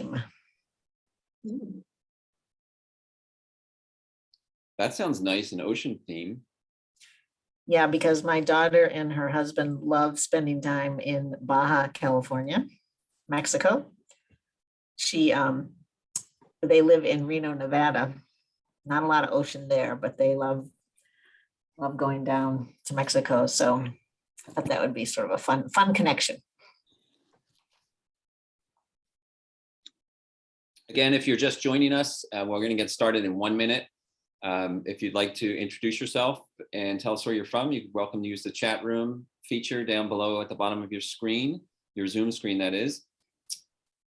theme. That sounds nice, an ocean theme. Yeah, because my daughter and her husband love spending time in Baja, California, Mexico. She, um, they live in Reno, Nevada. Not a lot of ocean there, but they love, love going down to Mexico. So I thought that would be sort of a fun, fun connection. Again, if you're just joining us, uh, we're going to get started in one minute. Um, if you'd like to introduce yourself and tell us where you're from, you're welcome to use the chat room feature down below at the bottom of your screen, your Zoom screen that is.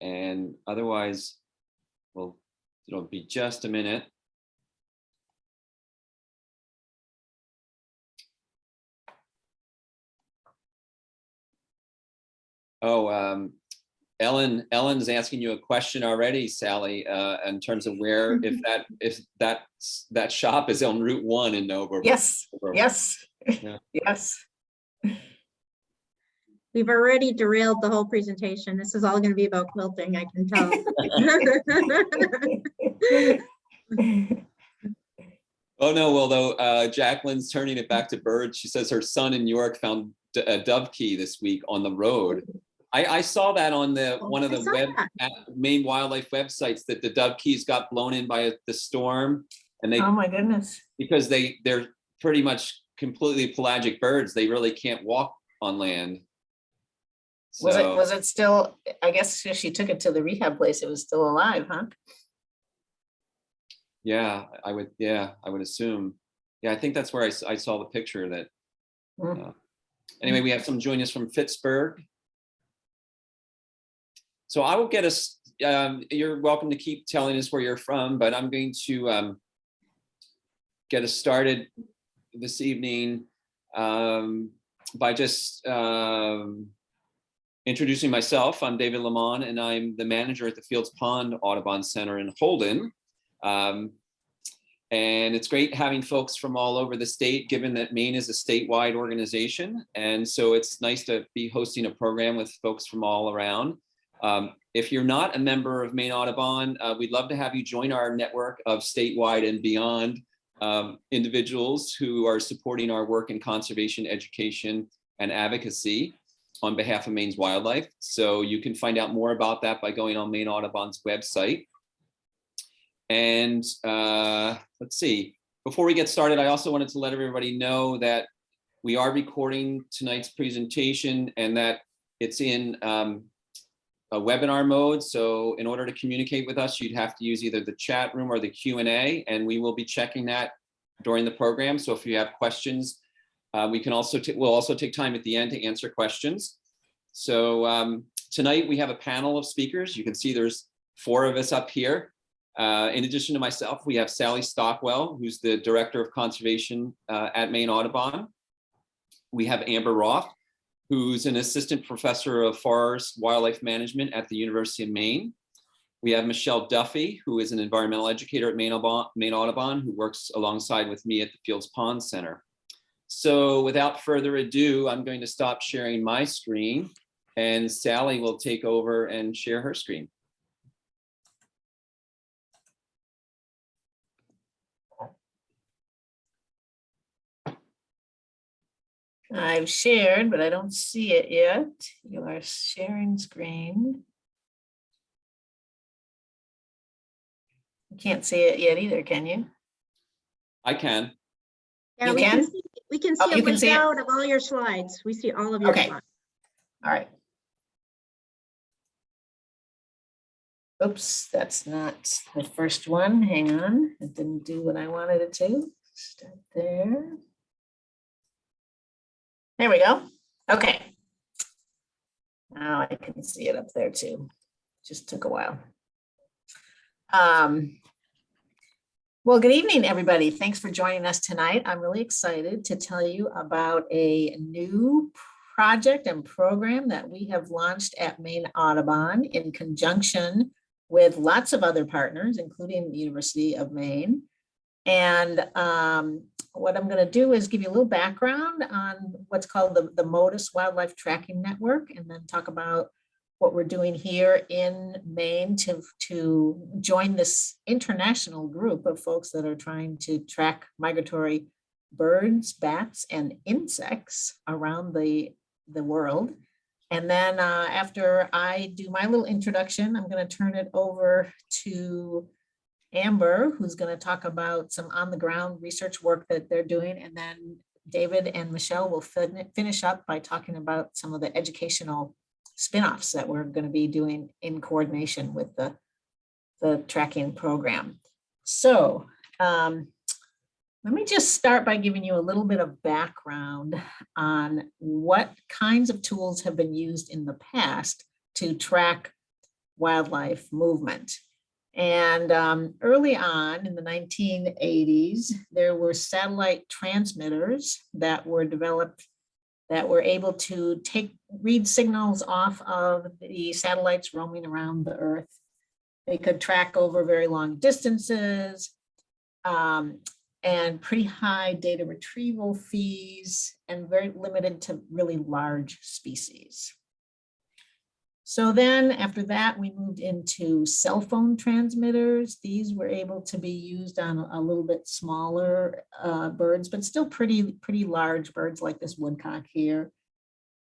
And otherwise, well, it'll be just a minute. Oh, um, Ellen, Ellen's asking you a question already, Sally, uh, in terms of where, if that, if that, that shop is on Route One in Nova. Yes, yes, Yeah. yes. We've already derailed the whole presentation. This is all going to be about quilting, I can tell. Oh, no, although uh, Jacqueline's turning it back to birds. She says her son in New York found a dovekie this week on the road. I, I saw that on the, Oh, one of I the web, that. at- main wildlife websites that the dovekies got blown in by the storm. And they, Oh, my goodness. because they, they're pretty much completely pelagic birds. They really can't walk on land. Was it, was it still, I guess if she took it to the rehab place, it was still alive, huh? yeah, I would, yeah, I would assume. Yeah, I think that's where I saw the picture that, Mm. anyway, we have some joining us from Pittsburgh. So I will get us, um, you're welcome to keep telling us where you're from, but I'm going to, um, get us started this evening, um, by just, um, introducing myself. I'm David Lamont and I'm the manager at the Fields Pond Audubon Center in Holden. Um, and it's great having folks from all over the state, given that Maine is a statewide organization. And so it's nice to be hosting a program with folks from all around. Um, if you're not a member of Maine Audubon, uh, we'd love to have you join our network of statewide and beyond um, individuals who are supporting our work in conservation, education, and advocacy on behalf of Maine's wildlife. So you can find out more about that by going on Maine Audubon's website. And uh, let's see, before we get started, I also wanted to let everybody know that we are recording tonight's presentation and that it's in um, a webinar mode. So in order to communicate with us, you'd have to use either the chat room or the Q and we will be checking that during the program. So if you have questions, uh, we can also, we'll also take time at the end to answer questions. So um, tonight we have a panel of speakers. You can see there's four of us up here. Uh, in addition to myself, we have Sally Stockwell, who's the Director of Conservation uh, at Maine Audubon. We have Amber Roth, who's an Assistant Professor of Forest Wildlife Management at the University of Maine. We have Michelle Duffy, who is an environmental educator at Maine Audubon, Maine Audubon, who works alongside with me at the Fields Pond Center. So without further ado, I'm going to stop sharing my screen and Sally will take over and share her screen. I've shared, but I don't see it yet. You are sharing screen. You Can't see it yet either, can you? I can. Yeah, You we can? see- We can Oh, see you a can see it? layout of all your slides. We see all of your Okay. slides. All right. Oops, that's not the first one. Hang on. It didn't do what I wanted it to. Start there. There we go. Okay. Now I can see it up there too. Just took a while. Um, well, good evening, everybody. Thanks for joining us tonight. I'm really excited to tell you about a new project and program that we have launched at Maine Audubon in conjunction with lots of other partners, including the University of Maine. And um, what I'm going to do is give you a little background on what's called the, the Motus Wildlife Tracking Network, and then talk about what we're doing here in Maine to, to join this international group of folks that are trying to track migratory birds, bats, and insects around the, the world. And then uh, after I do my little introduction, I'm going to turn it over to Amber, who's going to talk about some on the ground research work that they're doing. And then David and Michelle will fin- finish up by talking about some of the educational spin-offs that we're going to be doing in coordination with the, the tracking program. So um, let me just start by giving you a little bit of background on what kinds of tools have been used in the past to track wildlife movement. And um, early on in the 1980s, there were satellite transmitters that were developed that were able to take read signals off of the satellites roaming around the Earth. They could track over very long distances um, and pretty high data retrieval fees and very limited to really large species. So then after that, we moved into cell phone transmitters. These were able to be used on a little bit smaller uh, birds, but still pretty, pretty large birds like this woodcock here.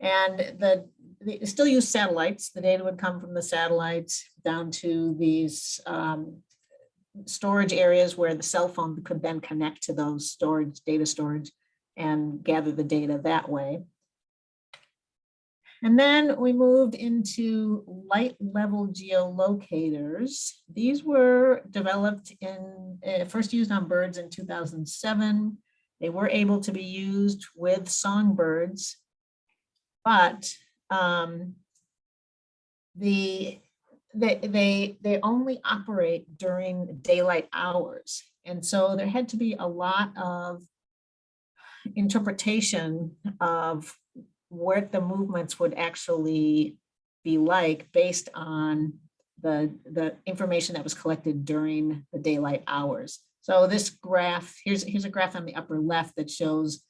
And the, they still use satellites. The data would come from the satellites down to these um, storage areas where the cell phone could then connect to those storage, data storage and gather the data that way. And then we moved into light level geolocators. These were developed in, uh, first used on birds in 2007. They were able to be used with songbirds, but um, the, they, they, they only operate during daylight hours. And so there had to be a lot of interpretation of what the movements would actually be like based on the, the information that was collected during the daylight hours. So this graph, here's, here's a graph on the upper left that shows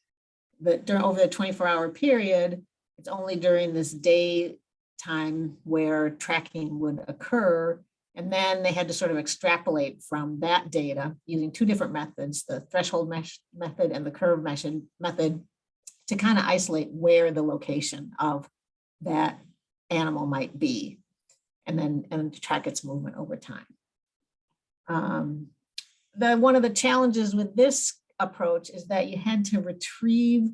that during over the 24 hour period, it's only during this day time where tracking would occur. And then they had to sort of extrapolate from that data using two different methods, the threshold mesh method and the curve mesh method to kind of isolate where the location of that animal might be and then and track its movement over time. Um, the one of the challenges with this approach is that you had to retrieve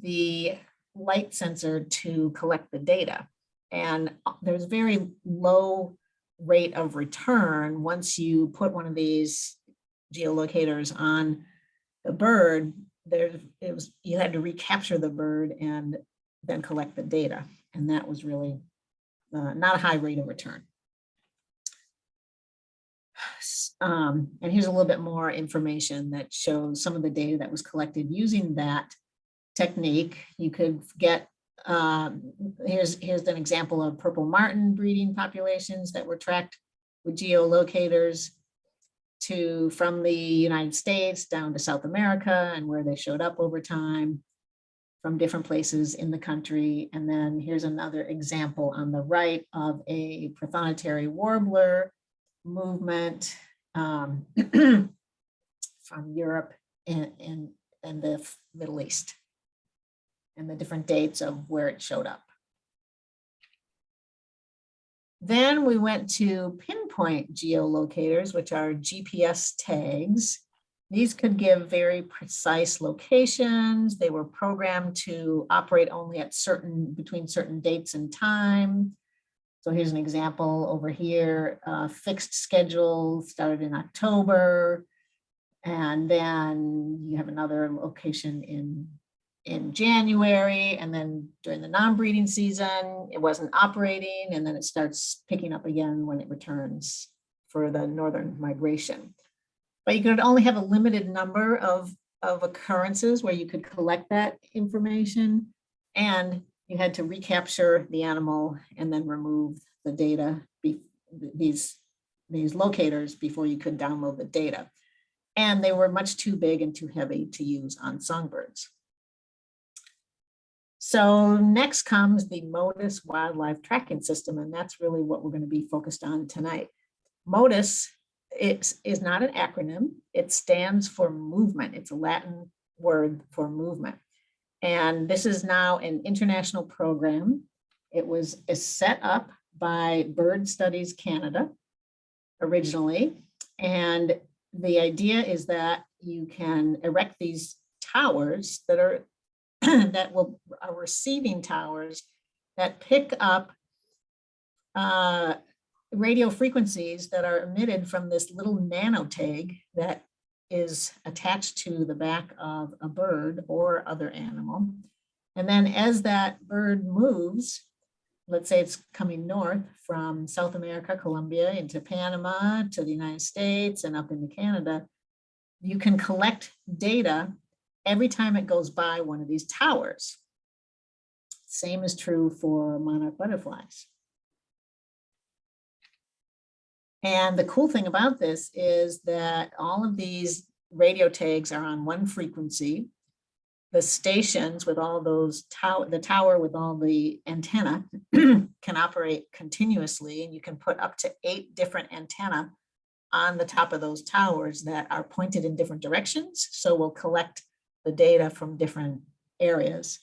the light sensor to collect the data. And there's very low rate of return once you put one of these geolocators on the bird there it was you had to recapture the bird and then collect the data. And that was really uh, not a high rate of return. Um, and here's a little bit more information that shows some of the data that was collected using that technique. You could get um, here's here's an example of purple martin breeding populations that were tracked with geolocators to from the United States down to South America and where they showed up over time from different places in the country. And then here's another example on the right of a prothonotary warbler movement um, from Europe and, and, and the Middle East and the different dates of where it showed up. Then we went to pinpoint geolocators, which are GPS tags. These could give very precise locations. They were programmed to operate only at certain, between certain dates and time. So here's an example over here, uh, fixed schedule started in October. And then you have another location in in January and then during the non-breeding season, it wasn't operating and then it starts picking up again when it returns for the northern migration. But you could only have a limited number of, of occurrences where you could collect that information and you had to recapture the animal and then remove the data, be, these, these locators before you could download the data. And they were much too big and too heavy to use on songbirds. So next comes the Motus Wildlife Tracking System, and that's really what we're going to be focused on tonight. Motus is, is not an acronym. It stands for movement. It's a Latin word for movement. And this is now an international program. It was set up by Bird Studies Canada originally. And the idea is that you can erect these towers that are that will are receiving towers that pick up uh, radio frequencies that are emitted from this little nanotag that is attached to the back of a bird or other animal. And then as that bird moves, let's say it's coming north from South America, Colombia into Panama to the United States and up into Canada, you can collect data every time it goes by one of these towers. Same is true for monarch butterflies. And the cool thing about this is that all of these radio tags are on one frequency. The stations with all those tower, the tower with all the antenna can operate continuously and you can put up to eight different antenna on the top of those towers that are pointed in different directions. So we'll collect the data from different areas.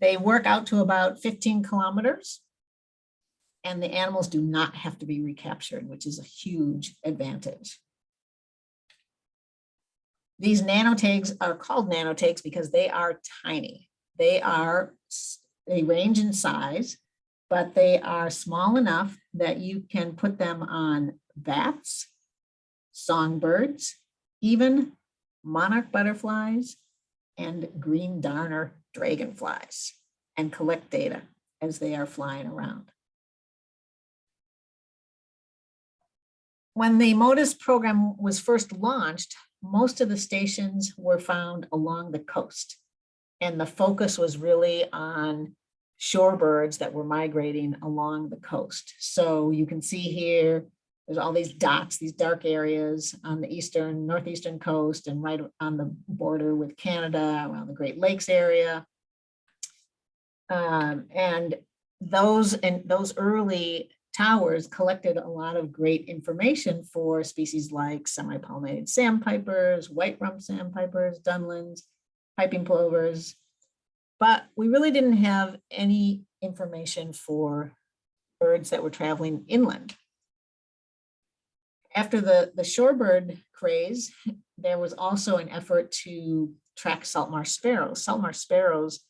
They work out to about 15 kilometers and the animals do not have to be recaptured, which is a huge advantage. These nanotags are called nanotags because they are tiny. They are, they range in size, but they are small enough that you can put them on bats, songbirds, even monarch butterflies, and green darner dragonflies and collect data as they are flying around. When the Motus program was first launched, most of the stations were found along the coast. And the focus was really on shorebirds that were migrating along the coast. So you can see here, there's all these dots, these dark areas on the eastern, northeastern coast and right on the border with Canada, around the Great Lakes area. Um, and those and those early towers collected a lot of great information for species like semipalmated sandpipers, white-rumped sandpipers, dunlins, piping plovers. But we really didn't have any information for birds that were traveling inland. After the, the shorebird craze, there was also an effort to track salt marsh sparrows. Salt marsh sparrows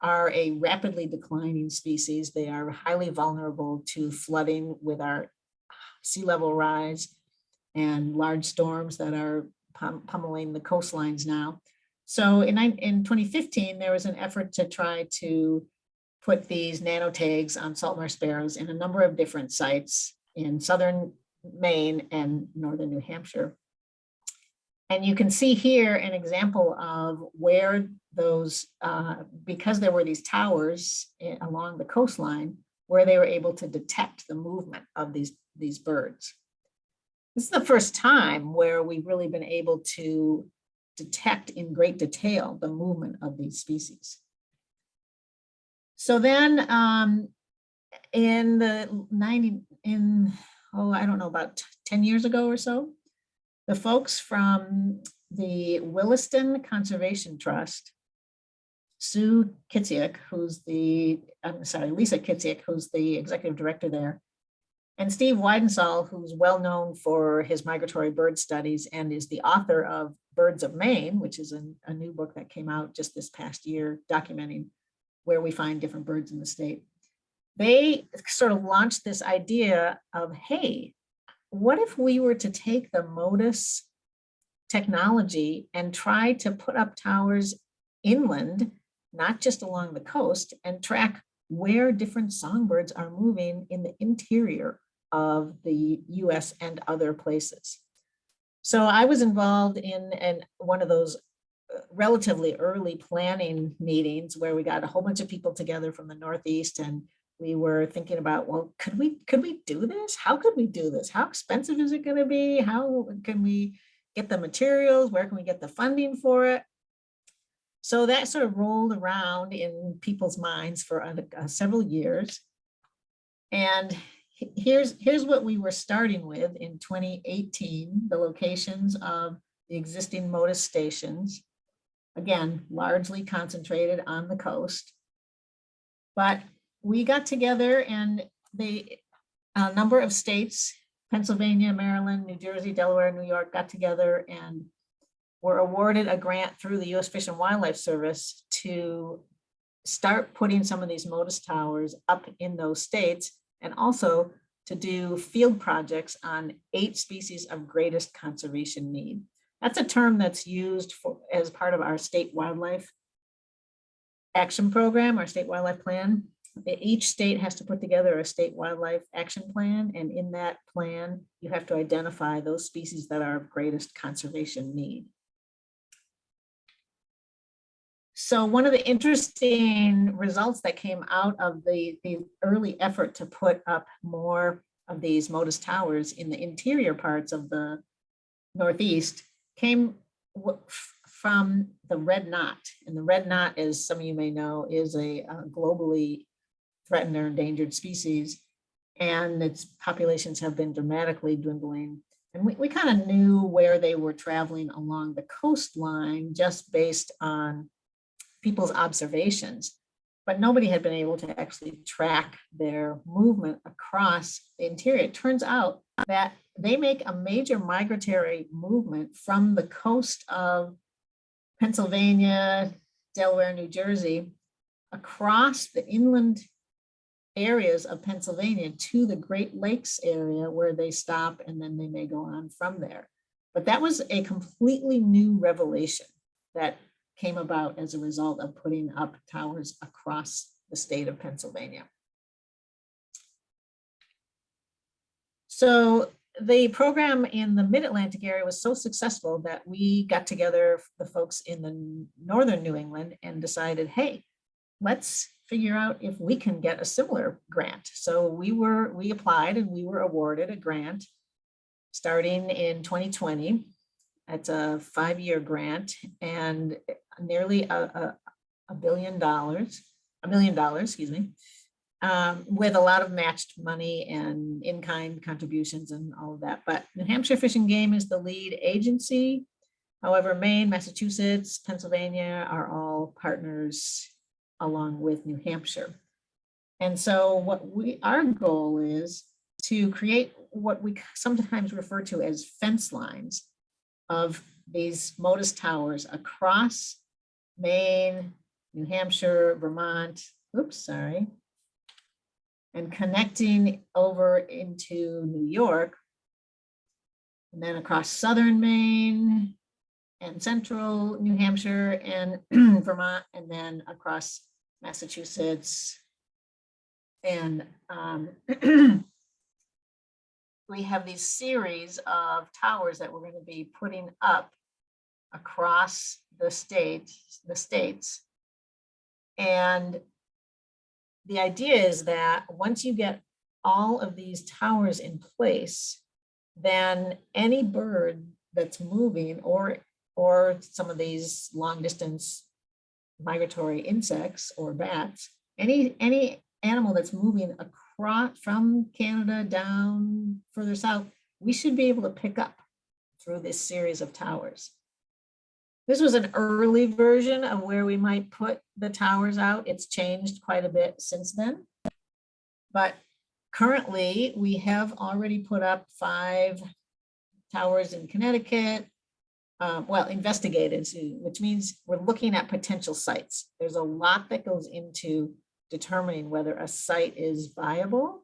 are a rapidly declining species. They are highly vulnerable to flooding with our sea level rise and large storms that are pum pummeling the coastlines now. So in, in 2015, there was an effort to try to put these nanotags on salt marsh sparrows in a number of different sites in southern Maine and northern New Hampshire. And you can see here an example of where those, uh, because there were these towers along the coastline, where they were able to detect the movement of these, these birds. This is the first time where we've really been able to detect in great detail the movement of these species. So then um, in the 90, in, oh, I don't know, about 10 years ago or so, the folks from the Willistown Conservation Trust, Sue Kitsiak, who's the, I'm sorry, Lisa Kitsiak, who's the executive director there, and Steve Weidensaul, who's well known for his migratory bird studies and is the author of Birds of Maine, which is a new book that came out just this past year documenting where we find different birds in the state. They sort of launched this idea of, hey, what if we were to take the Motus technology and try to put up towers inland, not just along the coast, and track where different songbirds are moving in the interior of the US and other places. So I was involved in, in one of those uh, relatively early planning meetings where we got a whole bunch of people together from the Northeast and we were thinking about, well, could we could we do this? How could we do this? How expensive is it going to be? How can we get the materials? Where can we get the funding for it? So that sort of rolled around in people's minds for uh, several years. And here's, here's what we were starting with in 2018, the locations of the existing Motus stations. Again, largely concentrated on the coast. But we got together and they, a number of states, Pennsylvania, Maryland, New Jersey, Delaware, New York, got together and were awarded a grant through the US Fish and Wildlife Service to start putting some of these Motus towers up in those states and also to do field projects on eight species of greatest conservation need. That's a term that's used for, as part of our state wildlife action program, our state wildlife plan. Each state has to put together a state wildlife action plan, and in that plan, you have to identify those species that are of greatest conservation need. So one of the interesting results that came out of the, the early effort to put up more of these Motus towers in the interior parts of the Northeast came from the red knot. And the red knot, as some of you may know, is a uh, globally threatened or endangered species. And its populations have been dramatically dwindling. And we, we kind of knew where they were traveling along the coastline just based on people's observations. But nobody had been able to actually track their movement across the interior. It turns out that they make a major migratory movement from the coast of Pennsylvania, Delaware, New Jersey, across the inland areas of Pennsylvania to the Great Lakes area where they stop and then they may go on from there. But that was a completely new revelation that came about as a result of putting up towers across the state of Pennsylvania. So the program in the mid-Atlantic area was so successful that we got together, the folks in the northern New England and decided, hey, let's figure out if we can get a similar grant. So we were, we applied and we were awarded a grant starting in 2020. It's a five-year grant and nearly a, a, a billion dollars, a million dollars, excuse me, um, with a lot of matched money and in-kind contributions and all of that. But New Hampshire Fish and Game is the lead agency. However, Maine, Massachusetts, Pennsylvania are all partners along with New Hampshire. And so what we, our goal is to create what we sometimes refer to as fence lines of these Motus towers across Maine, New Hampshire, Vermont, oops, sorry, and connecting over into New York, and then across southern Maine and central New Hampshire and Vermont, and then across Massachusetts. And um, we have these series of towers that we're going to be putting up across the state, the states. And the idea is that once you get all of these towers in place, then any bird that's moving or or some of these long distance migratory insects or bats, any any animal that's moving across from Canada down further south, we should be able to pick up through this series of towers. This was an early version of where we might put the towers out. It's changed quite a bit since then. But currently, we have already put up five towers in Connecticut. Um, well, investigated, which means we're looking at potential sites. There's a lot that goes into determining whether a site is viable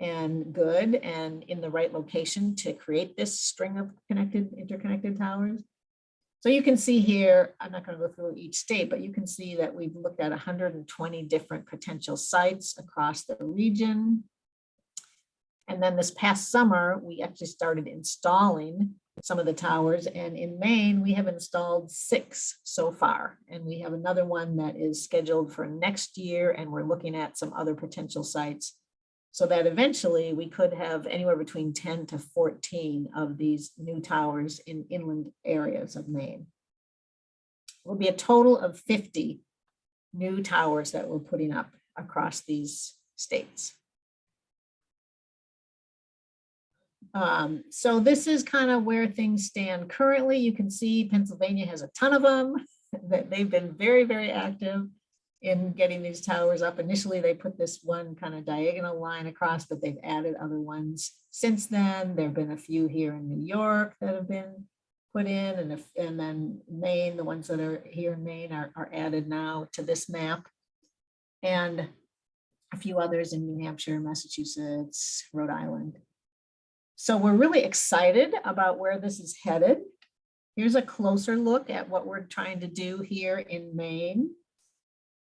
and good and in the right location to create this string of connected, interconnected towers. So you can see here, I'm not going to go through each state, but you can see that we've looked at 120 different potential sites across the region. And then this past summer, we actually started installing some of the towers. And in Maine, we have installed six so far. And we have another one that is scheduled for next year. And we're looking at some other potential sites so that eventually we could have anywhere between 10 to 14 of these new towers in inland areas of Maine. It will be a total of 50 new towers that we're putting up across these states. Um, so this is kind of where things stand currently. You can see Pennsylvania has a ton of them, that they've been very, very active in getting these towers up. Initially, they put this one kind of diagonal line across, but they've added other ones since then. There've been a few here in New York that have been put in and if, and then Maine, the ones that are here in Maine are, are added now to this map. And a few others in New Hampshire, Massachusetts, Rhode Island. So we're really excited about where this is headed. Here's a closer look at what we're trying to do here in Maine.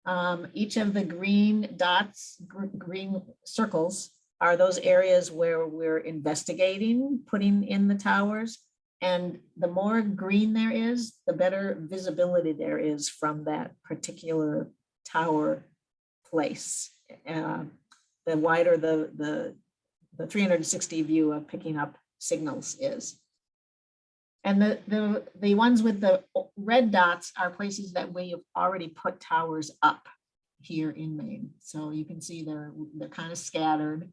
Um, each of the green dots, gr- green circles are those areas where we're investigating, putting in the towers. And the more green there is, the better visibility there is from that particular tower place. Uh, The wider the, the, the 360 view of picking up signals is. And the, the, the ones with the red dots are places that we have already put towers up here in Maine. So you can see they're, they're kind of scattered.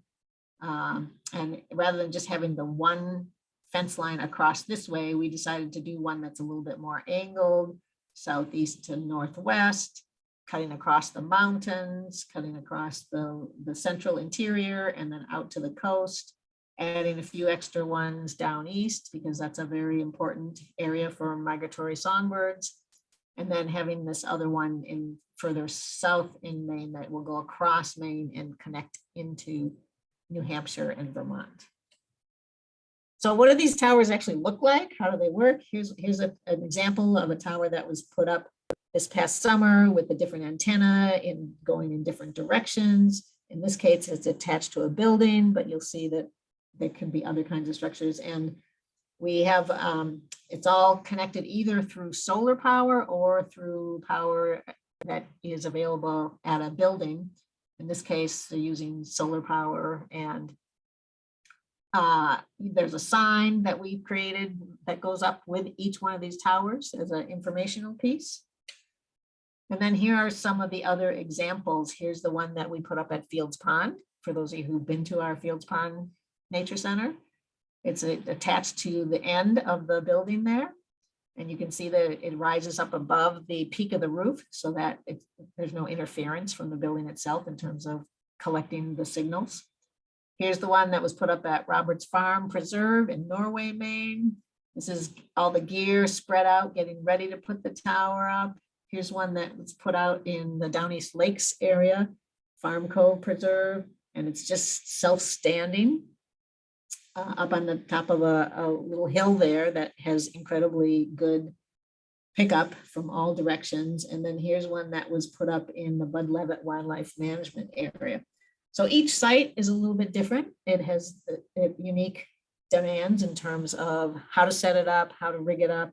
Um, and rather than just having the one fence line across this way, we decided to do one that's a little bit more angled, southeast to northwest, cutting across the mountains, cutting across the, the central interior and then out to the coast adding a few extra ones down east because that's a very important area for migratory songbirds. And then having this other one in further south in Maine that will go across Maine and connect into New Hampshire and Vermont. So what do these towers actually look like? How do they work? Here's, here's a- an example of a tower that was put up this past summer with a different antenna in going in different directions. In this case, it's attached to a building, but you'll see that there can be other kinds of structures and we have, um, it's all connected either through solar power or through power that is available at a building. In this case, they're using solar power and uh, there's a sign that we've created that goes up with each one of these towers as an informational piece. And then here are some of the other examples. Here's the one that we put up at Fields Pond. For those of you who've been to our Fields Pond Nature Center. It's attached to the end of the building there. And you can see that it rises up above the peak of the roof so that it- there's no interference from the building itself in terms of collecting the signals. Here's the one that was put up at Roberts Farm Preserve in Norway, Maine. This is all the gear spread out, getting ready to put the tower up. Here's one that was put out in the Down East Lakes area, Farm Cove Preserve, and it's just self-standing uh, up on the top of a, a little hill there that has incredibly good pickup from all directions. And then here's one that was put up in the Bud Leavitt Wildlife Management Area. So each site is a little bit different. It has the- the unique demands in terms of how to set it up, how to rig it up,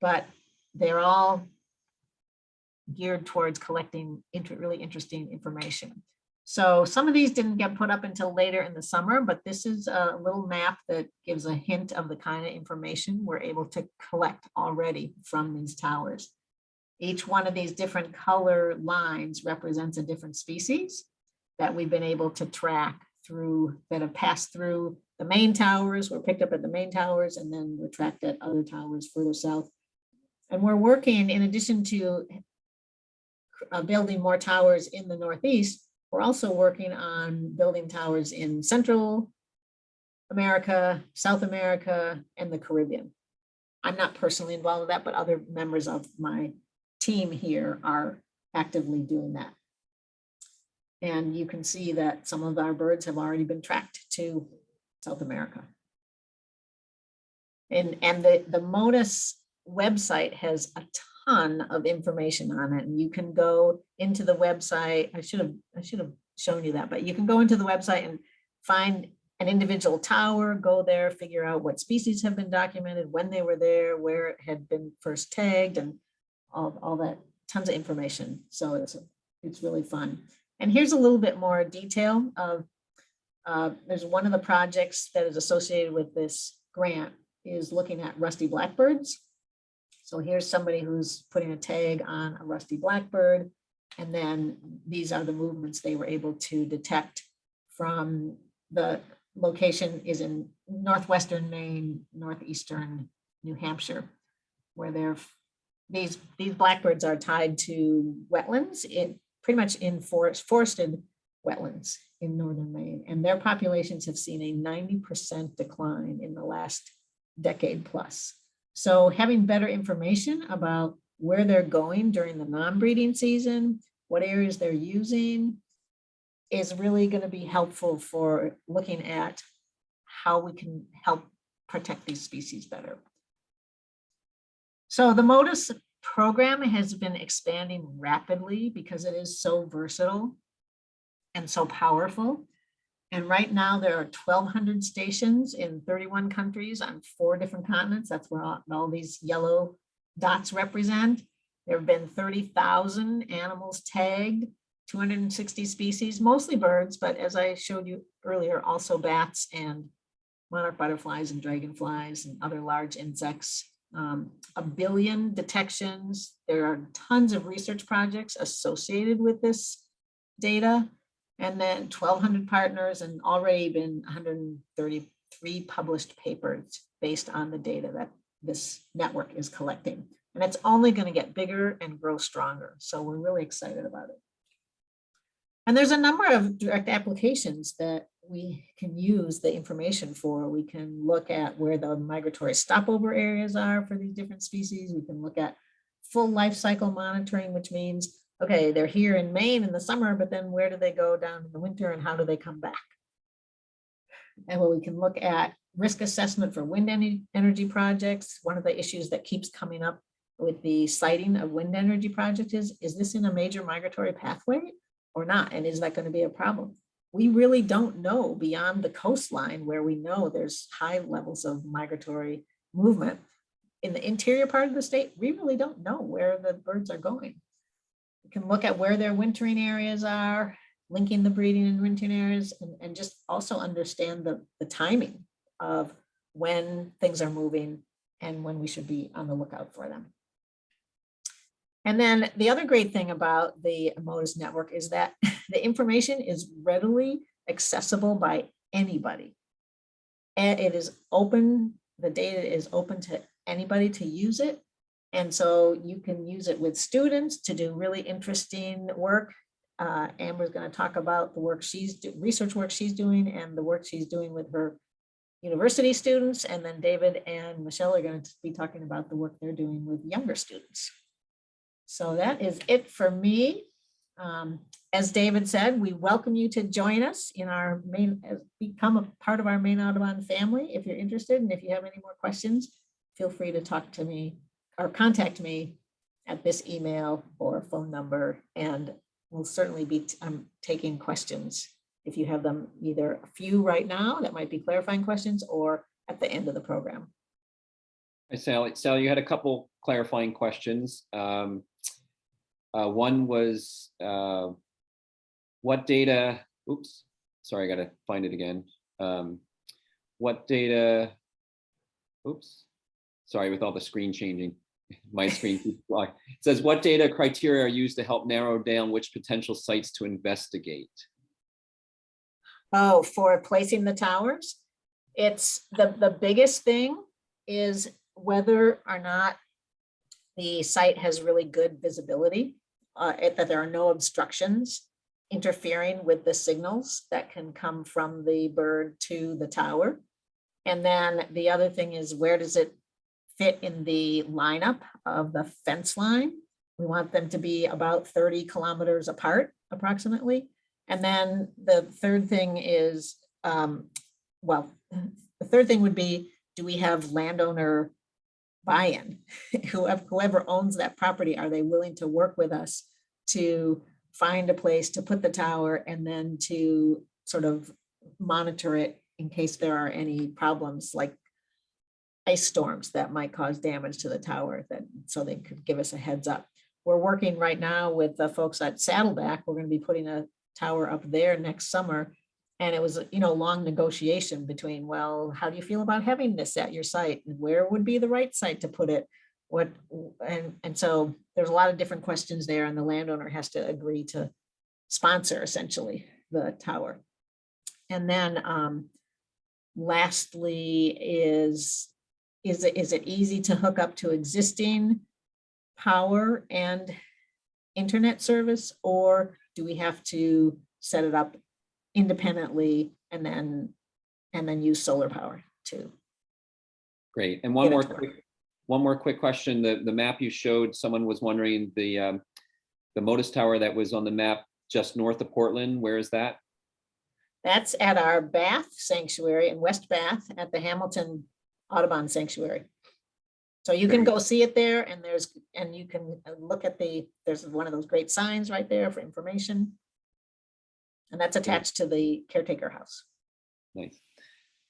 but they're all geared towards collecting really interesting information. So some of these didn't get put up until later in the summer, but this is a little map that gives a hint of the kind of information we're able to collect already from these towers. Each one of these different color lines represents a different species that we've been able to track through, that have passed through the Maine towers, were picked up at the Maine towers, and then were tracked at other towers further south. And we're working, in addition to uh, building more towers in the Northeast, we're also working on building towers in Central America, South America, and the Caribbean. I'm not personally involved with that, but other members of my team here are actively doing that. And you can see that some of our birds have already been tracked to South America. And, and the, the Motus website has a ton of information on it. And you can go into the website. I should have, I should have shown you that, but you can go into the website and find an individual tower, go there, figure out what species have been documented, when they were there, where it had been first tagged and all, all that, tons of information. So it's, it's really fun. And here's a little bit more detail of, uh, there's one of the projects that is associated with this grant is looking at rusty blackbirds. So here's somebody who's putting a tag on a rusty blackbird. And then these are the movements they were able to detect from the location is in northwestern Maine, northeastern New Hampshire, where they're, these, these blackbirds are tied to wetlands, in, pretty much in forest, forested wetlands in northern Maine, and their populations have seen a ninety percent decline in the last decade plus. So having better information about where they're going during the non-breeding season, what areas they're using, is really going to be helpful for looking at how we can help protect these species better. So the Motus program has been expanding rapidly because it is so versatile and so powerful. And right now there are 1200 stations in 31 countries on four different continents. That's where all, all these yellow dots represent. There have been 30,000 animals tagged 260 species, mostly birds, but as I showed you earlier, also bats and monarch butterflies and dragonflies and other large insects. Um, a billion detections. There are tons of research projects associated with this data. And then 1200 partners and already been 133 published papers based on the data that this network is collecting. And it's only going to get bigger and grow stronger. So we're really excited about it. And there's a number of direct applications that we can use the information for. We can look at where the migratory stopover areas are for these different species. We can look at full life cycle monitoring, which means, okay, they're here in Maine in the summer, but then where do they go down in the winter and how do they come back? And where we can look at risk assessment for wind energy, energy projects. One of the issues that keeps coming up with the siting of wind energy projects is, is this in a major migratory pathway? or not? And is that going to be a problem? We really don't know beyond the coastline where we know there's high levels of migratory movement. In the interior part of the state, we really don't know where the birds are going. Can look at where their wintering areas are, linking the breeding and wintering areas, and, and just also understand the, the timing of when things are moving and when we should be on the lookout for them. And then the other great thing about the Motus network is that the information is readily accessible by anybody. And it is open, the data is open to anybody to use it. And so you can use it with students to do really interesting work. Uh, Amber's going to talk about the work she's do, research work she's doing and the work she's doing with her university students. And then David and Michelle are going to be talking about the work they're doing with younger students. So that is it for me. Um, as David said, we welcome you to join us in our main, become a part of our Maine Audubon family if you're interested. And if you have any more questions, feel free to talk to me or contact me at this email or phone number. And we'll certainly be um, taking questions if you have them either a few right now that might be clarifying questions or at the end of the program. Hi, Sally. Sally, you had a couple clarifying questions. Um, uh, one was uh, what data, oops, sorry, I gotta find it again. Um, what data, oops, sorry, with all the screen changing, my screen keeps blocking. It says, what data criteria are used to help narrow down which potential sites to investigate? Oh, for placing the towers? It's the, the biggest thing is whether or not the site has really good visibility, uh, that there are no obstructions interfering with the signals that can come from the bird to the tower. And then the other thing is where does it fit in the lineup of the fence line? We want them to be about 30 kilometers apart approximately. And then the third thing is, um, well, the third thing would be, do we have landowner buy-in? Whoever, whoever owns that property, are they willing to work with us to find a place to put the tower and then to sort of monitor it in case there are any problems like ice storms that might cause damage to the tower that so they could give us a heads up. We're working right now with the folks at Saddleback. We're going to be putting a tower up there next summer. And it was, you know, long negotiation between, well, how do you feel about having this at your site? And where would be the right site to put it? what, and, and so there's a lot of different questions there and the landowner has to agree to sponsor essentially the tower. And then, um, lastly is, is it, is it easy to hook up to existing power and internet service? Or do we have to set it up independently and then, and then use solar power too? Great. And one more quick, one more quick question. The, the map you showed, someone was wondering the, um, the Motus Tower that was on the map just north of Portland, where is that? That's at our Bath Sanctuary in West Bath at the Hamilton Audubon Sanctuary. So you can go see it there and there's, and you can uh, look at the, there's one of those great signs right there for information. And that's attached to the caretaker house. Nice.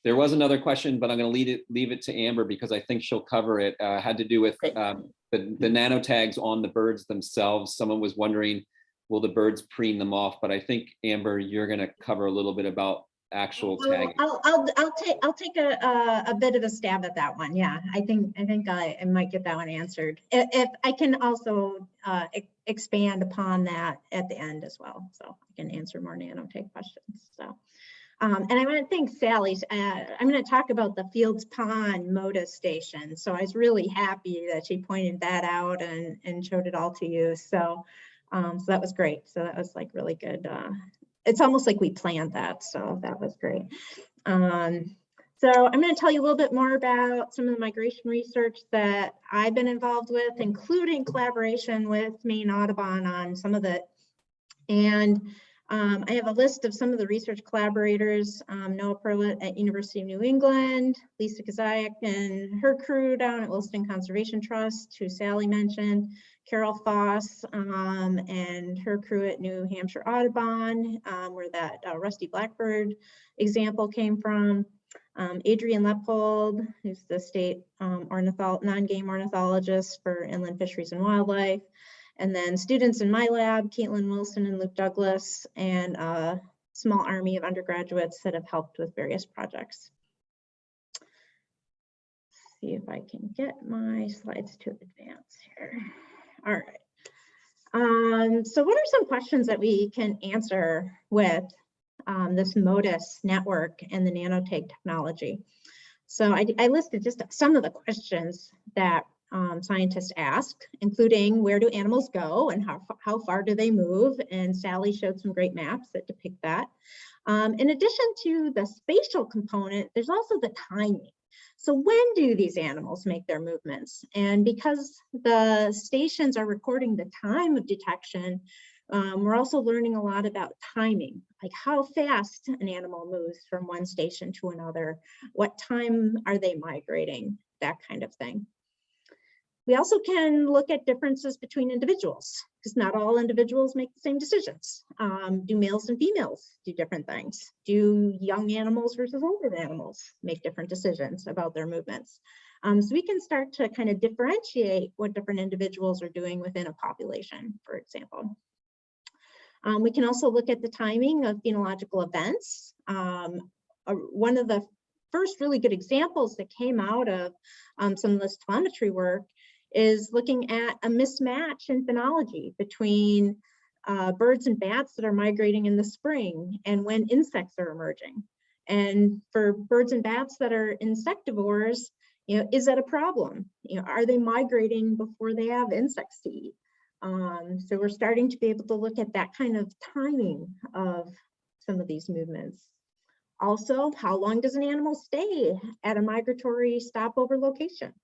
There was another question, but I'm gonna leave it, leave it to Amber because I think she'll cover it. Uh, had to do with, um, the, the nano tags on the birds themselves. Someone was wondering, will the birds preen them off? But I think Amber, you're gonna cover a little bit about actual tagging. I'll, I'll, I'll take, I'll take a, a, a bit of a stab at that one. Yeah, I think, I think I, I might get that one answered. If, if I can also, uh, expand upon that at the end as well. So I can answer more nanotag questions, so. Um, and I want to thank Sally. Uh, I'm going to talk about the Fields Pond Motus Station. So I was really happy that she pointed that out and, and showed it all to you. So, um, so that was great. So that was like really good, uh, it's almost like we planned that, so that was great. Um, so I'm going to tell you a little bit more about some of the migration research that I've been involved with, including collaboration with Maine Audubon on some of it. And um, I have a list of some of the research collaborators, um, Noah Perlut at University of New England, Lisa Kiziuk and her crew down at Willistown Conservation Trust, who Sally mentioned, Carol Foss um, and her crew at New Hampshire Audubon, um, where that uh, Rusty Blackbird example came from. Um, Adrienne Leppold, who's the state um, non-game ornithologist for inland fisheries and wildlife. And then students in my lab, Caitlin Wilson and Luke Douglas, and a small army of undergraduates that have helped with various projects. Let's See if I can get my slides to advance here. All right. Um, so what are some questions that we can answer with um, this Motus network and the nanotag technology? So I, I listed just some of the questions that um, scientists ask, including where do animals go and how, how far do they move? And Sally showed some great maps that depict that. Um, in addition to the spatial component, there's also the timing. So when do these animals make their movements? And because the stations are recording the time of detection, um, we're also learning a lot about timing, like how fast an animal moves from one station to another, what time are they migrating, that kind of thing. We also can look at differences between individuals because not all individuals make the same decisions. Um, do males and females do different things? Do young animals versus older animals make different decisions about their movements? Um, so we can start to kind of differentiate what different individuals are doing within a population, for example. Um, we can also look at the timing of phenological events. Um, one of the first really good examples that came out of um, some of this telemetry work is looking at a mismatch in phenology between uh, birds and bats that are migrating in the spring and when insects are emerging. And for birds and bats that are insectivores, you know, is that a problem? You know, are they migrating before they have insects to eat? Um, so we're starting to be able to look at that kind of timing of some of these movements. Also, how long does an animal stay at a migratory stopover location?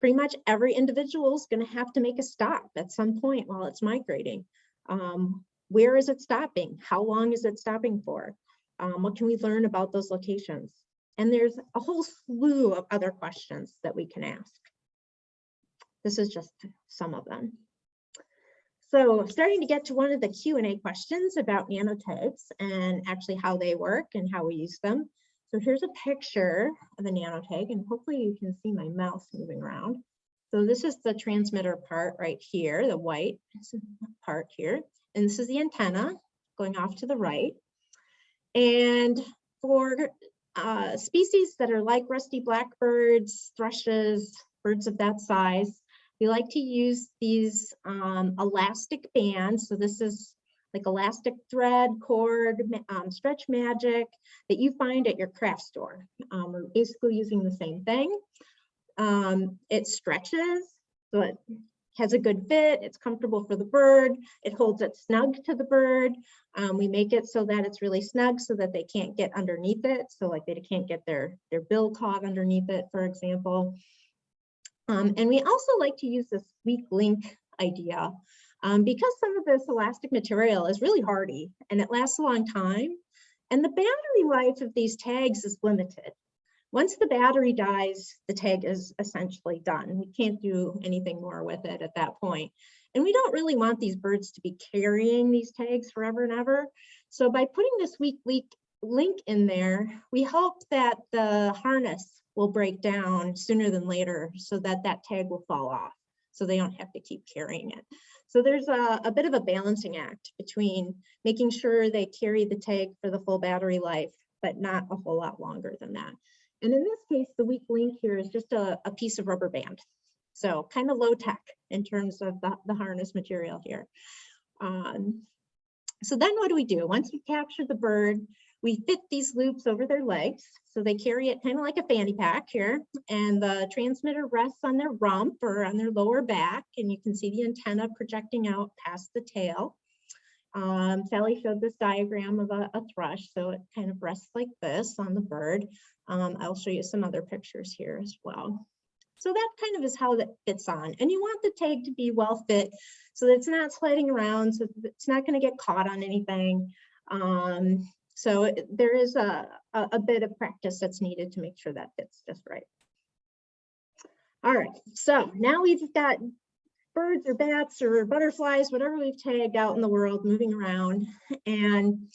Pretty much every individual is going to have to make a stop at some point while it's migrating. Um, where is it stopping? How long is it stopping for? Um, what can we learn about those locations? And there's a whole slew of other questions that we can ask. This is just some of them. So starting to get to one of the Q&A questions about nanotags and actually how they work and how we use them. So here's a picture of a nanotag and hopefully you can see my mouse moving around. So this is the transmitter part right here, the white part here. And this is the antenna going off to the right. And for uh, species that are like rusty blackbirds, thrushes, birds of that size. We like to use these um, elastic bands. So this is like elastic thread, cord, um, stretch magic that you find at your craft store. Um, we're basically using the same thing. Um, it stretches, so it has a good fit, it's comfortable for the bird, it holds it snug to the bird. Um, we make it so that it's really snug so that they can't get underneath it. So like they can't get their, their bill caught underneath it, for example. Um, and we also like to use this weak link idea um, because some of this elastic material is really hardy and it lasts a long time. And the battery life of these tags is limited. Once the battery dies, the tag is essentially done. We can't do anything more with it at that point. And we don't really want these birds to be carrying these tags forever and ever. So by putting this weak link, link in there, we hope that the harness will break down sooner than later so that that tag will fall off. So they don't have to keep carrying it. So there's a, a bit of a balancing act between making sure they carry the tag for the full battery life, but not a whole lot longer than that. And in this case, the weak link here is just a, a piece of rubber band. So kind of low tech in terms of the, the harness material here. Um, so then what do we do? Once we capture the bird, we fit these loops over their legs. So they carry it kind of like a fanny pack here. And the transmitter rests on their rump or on their lower back. And you can see the antenna projecting out past the tail. Um, Sally showed this diagram of a, a thrush, so it kind of rests like this on the bird. Um, I'll show you some other pictures here as well. So that kind of is how that fits on. And you want the tag to be well fit so that it's not sliding around, so it's not going to get caught on anything. Um, so it- there is a, a, a bit of practice that's needed to make sure that fits just right. All right, so now we've got birds or bats or butterflies, whatever we've tagged out in the world moving around. And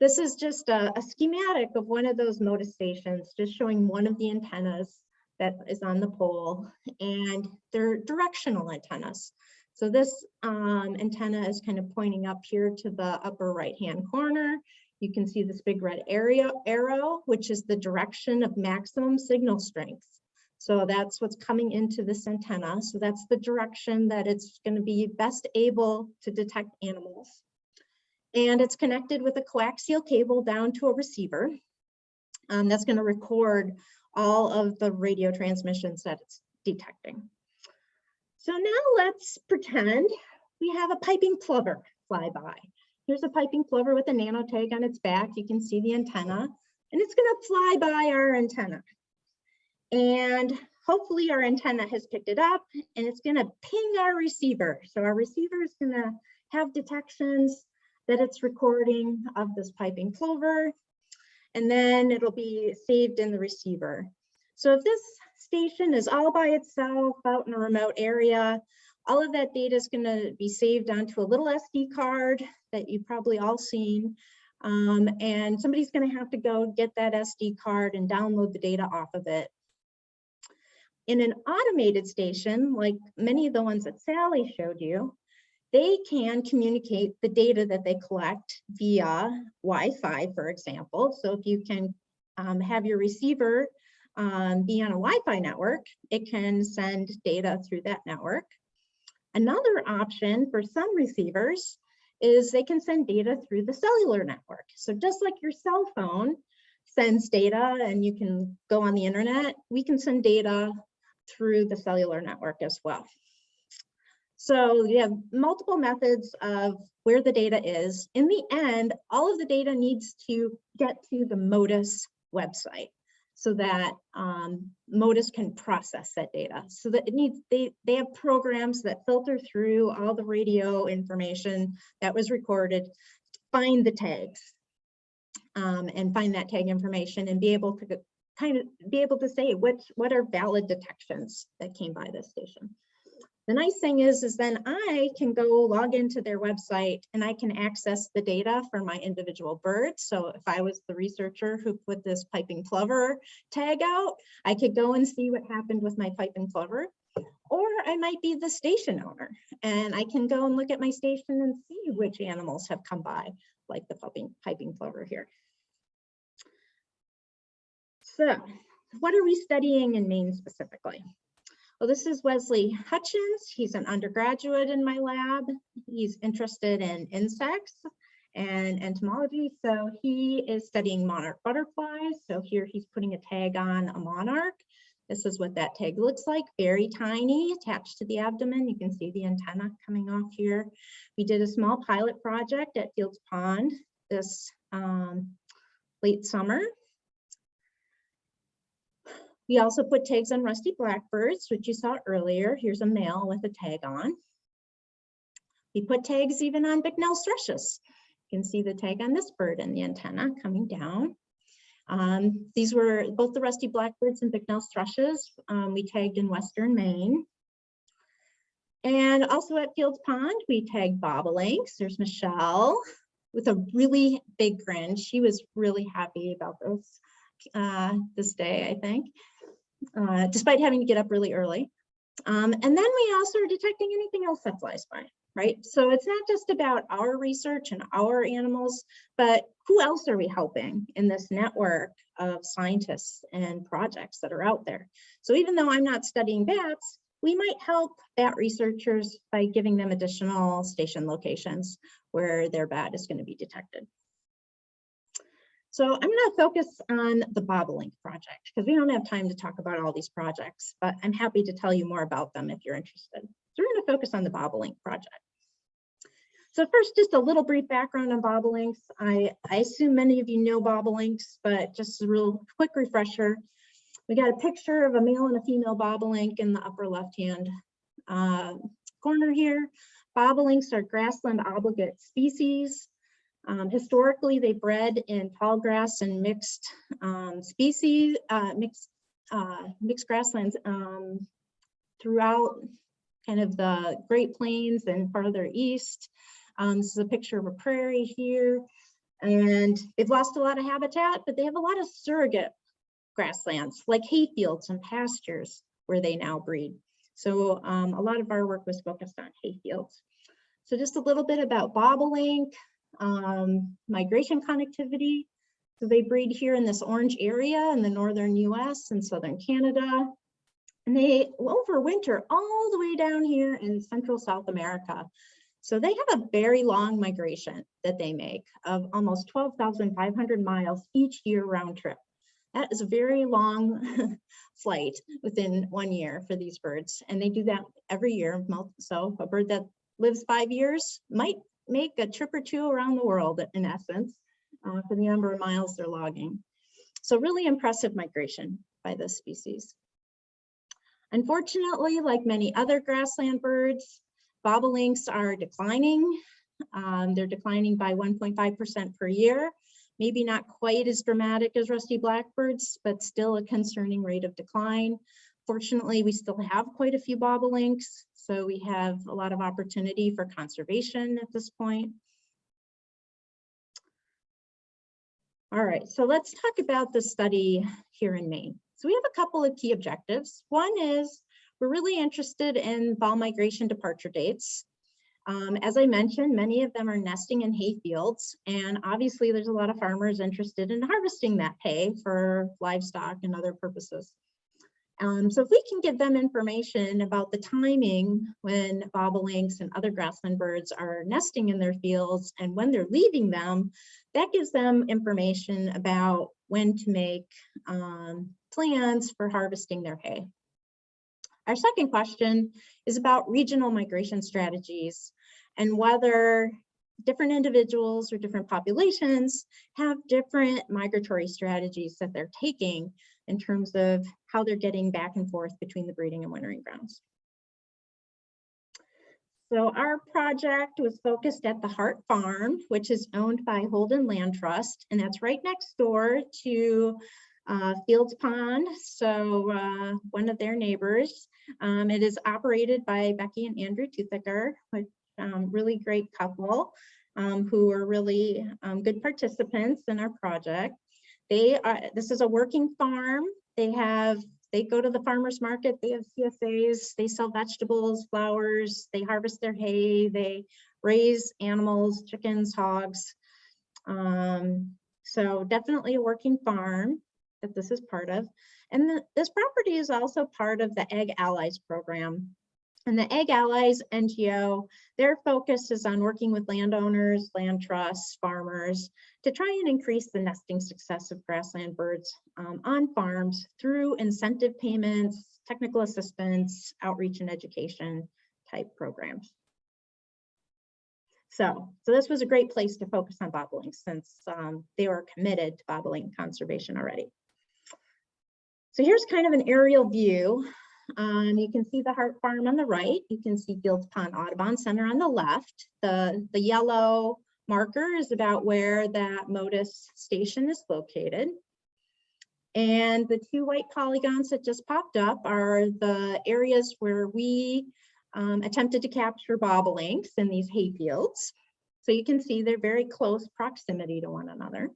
this is just a, a schematic of one of those Motus stations, just showing one of the antennas that is on the pole and they're directional antennas. So this um, antenna is kind of pointing up here to the upper right-hand corner. You can see this big red area arrow, which is the direction of maximum signal strength. So that's what's coming into this antenna. So that's the direction that it's going to be best able to detect animals. And it's connected with a coaxial cable down to a receiver. Um, that's going to record all of the radio transmissions that it's detecting. So now let's pretend we have a piping plover fly by. Here's a piping plover with a nano tag on its back. You can see the antenna and it's going to fly by our antenna. And hopefully our antenna has picked it up and it's going to ping our receiver. So our receiver is going to have detections that it's recording of this piping plover and then it'll be saved in the receiver. So if this station is all by itself out in a remote area, all of that data is going to be saved onto a little SD card that you've probably all seen. Um, and somebody's going to have to go get that SD card and download the data off of it. In an automated station, like many of the ones that Sally showed you, they can communicate the data that they collect via Wi-Fi, for example. So if you can um, have your receiver um, be on a Wi-Fi network, it can send data through that network. Another option for some receivers is they can send data through the cellular network. So just like your cell phone sends data and you can go on the internet, we can send data through the cellular network as well. So you have multiple methods of where the data is. In the end, all of the data needs to get to the Motus website so that um, Motus can process that data. So that it needs, they, they have programs that filter through all the radio information that was recorded, find the tags um, and find that tag information and be able to kind of be able to say which, what are valid detections that came by this station. The nice thing is, is then I can go log into their website and I can access the data for my individual birds. So if I was the researcher who put this piping plover tag out, I could go and see what happened with my piping plover. Or I might be the station owner and I can go and look at my station and see which animals have come by, like the piping, piping plover here. So what are we studying in Maine specifically? Well, this is Wesley Hutchins. He's an undergraduate in my lab. He's interested in insects and entomology. So he is studying monarch butterflies. So here he's putting a tag on a monarch. This is what that tag looks like, very tiny, attached to the abdomen. You can see the antenna coming off here. We did a small pilot project at Fields Pond this um, late summer. We also put tags on rusty blackbirds, which you saw earlier. Here's a male with a tag on. We put tags even on Bicknell's thrushes. You can see the tag on this bird and the antenna coming down. Um, these were both the rusty blackbirds and Bicknell's thrushes. Um, we tagged in Western Maine. And also at Fields Pond, we tagged bobolinks. There's Michelle with a really big grin. She was really happy about this, uh, this day, I think, uh, despite having to get up really early. Um, and then we also are detecting anything else that flies by right? So it's not just about our research and our animals, but who else are we helping in this network of scientists and projects that are out there? So even though I'm not studying bats, we might help bat researchers by giving them additional station locations where their bat is going to be detected. So I'm going to focus on the Bobolink project because we don't have time to talk about all these projects, but I'm happy to tell you more about them if you're interested. So we're going to focus on the Bobolink project. So first, just a little brief background on bobolinks. I, I assume many of you know bobolinks, but just a real quick refresher. We got a picture of a male and a female bobolink in the upper left-hand uh, corner here. Bobolinks are grassland obligate species. Um, historically, they bred in tall grass and mixed um, species, uh, mixed, uh, mixed grasslands um, throughout kind of the Great Plains and farther east. Um, this is a picture of a prairie here. And they've lost a lot of habitat, but they have a lot of surrogate grasslands like hayfields and pastures where they now breed. So um, a lot of our work was focused on hayfields. So just a little bit about bobolink, um, migration connectivity. So they breed here in this orange area in the northern US and southern Canada. And they overwinter all the way down here in central South America. So they have a very long migration that they make of almost 12,500 miles each year round trip. That is a very long flight within one year for these birds. And they do that every year. So a bird that lives five years might make a trip or two around the world in essence uh, for the number of miles they're logging. So really impressive migration by this species. Unfortunately, like many other grassland birds, bobolinks are declining. Um, they're declining by 1.5% per year. Maybe not quite as dramatic as rusty blackbirds, but still a concerning rate of decline. Fortunately, we still have quite a few bobolinks, so we have a lot of opportunity for conservation at this point. All right, so let's talk about the study here in Maine. So we have a couple of key objectives. One is we're really interested in fall migration departure dates. Um, as I mentioned, many of them are nesting in hay fields, and obviously there's a lot of farmers interested in harvesting that hay for livestock and other purposes. Um, so if we can give them information about the timing when bobolinks and other grassland birds are nesting in their fields and when they're leaving them, that gives them information about when to make um, plans for harvesting their hay. Our second question is about regional migration strategies and whether different individuals or different populations have different migratory strategies that they're taking in terms of how they're getting back and forth between the breeding and wintering grounds. So our project was focused at the Hart Farm, which is owned by Holden Land Trust, and that's right next door to uh, Fields Pond, so uh, one of their neighbors. Um, it is operated by Becky and Andrew Toothaker, which um, really great couple um, who are really um, good participants in our project. They are, this is a working farm. They have, they go to the farmer's market, they have CSAs, they sell vegetables, flowers, they harvest their hay, they raise animals, chickens, hogs. Um, so definitely a working farm that this is part of. And the- this property is also part of the Ag Allies program. And the Ag Allies NGO, their focus is on working with landowners, land trusts, farmers to try and increase the nesting success of grassland birds um, on farms through incentive payments, technical assistance, outreach and education type programs. So, so this was a great place to focus on bobolink since um, they were committed to bobolink conservation already. So here's kind of an aerial view. Um, you can see the Hart Farm on the right. You can see Fields Pond Audubon Center on the left. The, the yellow marker is about where that Motus station is located. And the two white polygons that just popped up are the areas where we um, attempted to capture bobolinks in these hay fields. So you can see they're very close proximity to one another.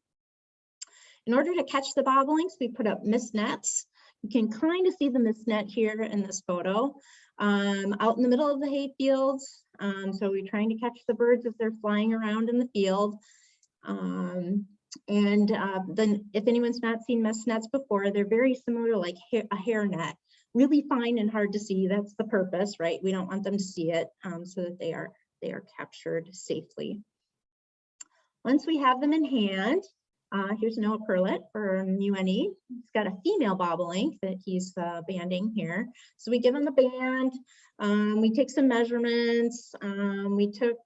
In order to catch the bobolinks, we put up mist nets. You can kind of see the mist net here in this photo um, out in the middle of the hay fields. Um, so we're trying to catch the birds as they're flying around in the field. Um, and uh, then if anyone's not seen mist nets before, they're very similar to like hair, a hair net really fine and hard to see. That's the purpose, right? We don't want them to see it um, so that they are they are captured safely. Once we have them in hand, uh, here's Noah Perlut from UNE. He's got a female bobolink that he's uh, banding here. So we give him the band. Um, we take some measurements. Um, we took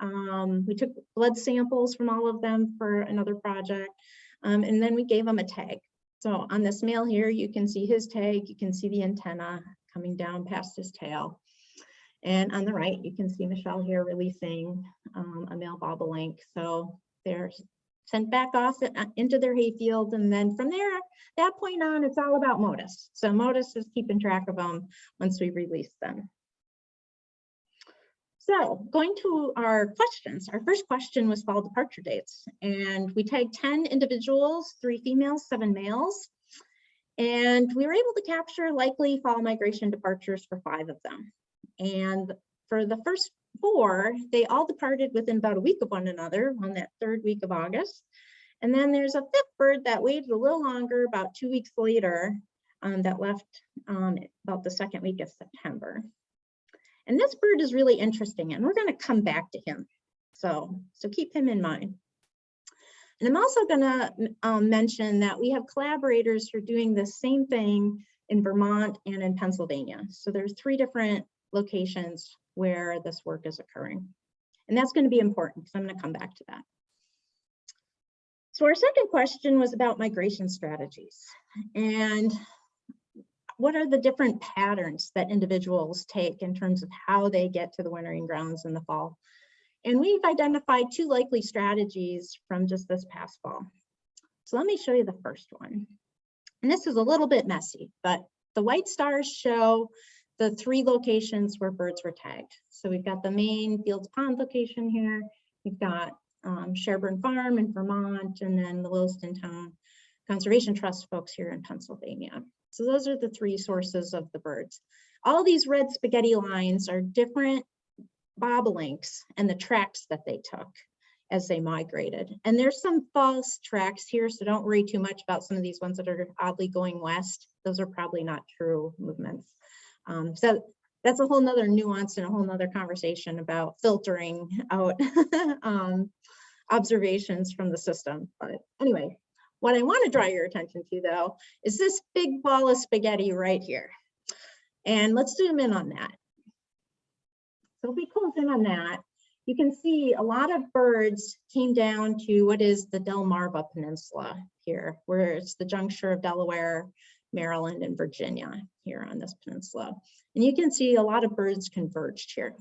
um, we took blood samples from all of them for another project, um, and then we gave him a tag. So on this male here, you can see his tag, you can see the antenna coming down past his tail. And on the right, you can see Michelle here releasing um, a male bobolink. So they're sent back off uh, into their hayfield. And then from there, that point on, it's all about Motus. So Motus is keeping track of them once we release them. So going to our questions, our first question was fall departure dates and we tagged 10 individuals, three females, seven males. And we were able to capture likely fall migration departures for five of them. And for the first four, they all departed within about a week of one another on that third week of August. And then there's a fifth bird that waited a little longer, about two weeks later, um, that left um, about the second week of September. And this bird is really interesting and we're gonna come back to him. So, so keep him in mind. And I'm also gonna um, mention that we have collaborators who are doing the same thing in Vermont and in Pennsylvania. So there's three different locations where this work is occurring. And that's gonna be important because I'm gonna come back to that. So our second question was about migration strategies. And what are the different patterns that individuals take in terms of how they get to the wintering grounds in the fall? And we've identified two likely strategies from just this past fall. So let me show you the first one. And this is a little bit messy, but the white stars show the three locations where birds were tagged. So we've got the Maine Fields Pond location here. We've got um, Farm in Vermont, and then the Willistown Conservation Trust folks here in Pennsylvania. So those are the three sources of the birds. All these red spaghetti lines are different bobolinks and the tracks that they took as they migrated. And there's some false tracks here, so don't worry too much about some of these ones that are oddly going west. Those are probably not true movements. Um, so that's a whole nother nuance and a whole nother conversation about filtering out um, observations from the system. But anyway, what I want to draw your attention to though, is this big ball of spaghetti right here. And let's zoom in on that. So if we close in on that, you can see a lot of birds came down to what is the Delmarva Peninsula here, where it's the juncture of Delaware, Maryland, and Virginia here on this peninsula. And you can see a lot of birds converged here.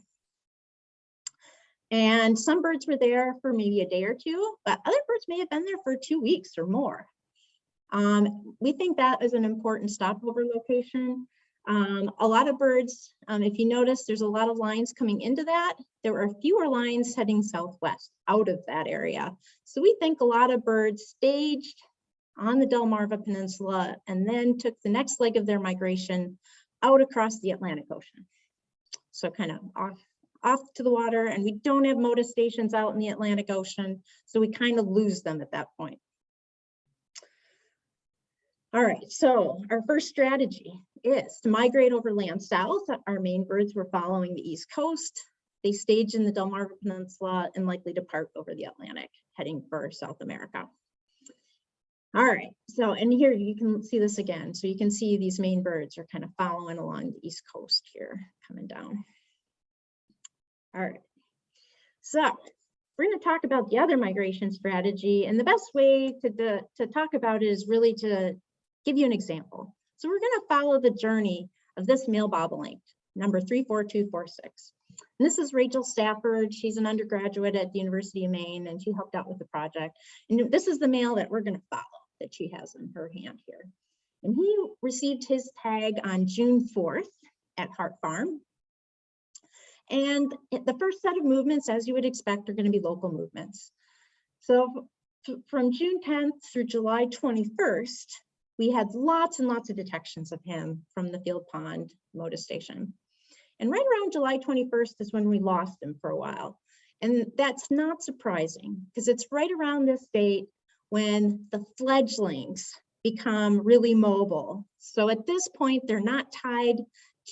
And some birds were there for maybe a day or two, but other birds may have been there for two weeks or more. Um, we think that is an important stopover location. Um, a lot of birds, um, if you notice, there's a lot of lines coming into that. There are fewer lines heading southwest out of that area. So we think a lot of birds staged on the Delmarva Peninsula and then took the next leg of their migration out across the Atlantic Ocean. So kind of off off to the water and we don't have Motus stations out in the Atlantic Ocean. So we kind of lose them at that point. All right, so our first strategy is to migrate over land south. Our Maine birds were following the east coast. They staged in the Delmarva Peninsula and likely depart over the Atlantic, heading for South America. All right, so and here you can see this again. So you can see these Maine birds are kind of following along the east coast here, coming down. All right, so we're going to talk about the other migration strategy and the best way to, to, to talk about it is really to give you an example. So we're going to follow the journey of this male bobolink, number 34246. And this is Rachel Stafford. She's an undergraduate at the University of Maine and she helped out with the project. And this is the male that we're going to follow that she has in her hand here. And he received his tag on June 4th at Hart Farm. And the first set of movements, as you would expect, are going to be local movements. So from June 10th through July 21st, we had lots and lots of detections of him from the Field Pond Motus Station. And right around July 21st is when we lost him for a while. And that's not surprising because it's right around this date when the fledglings become really mobile. So at this point, they're not tied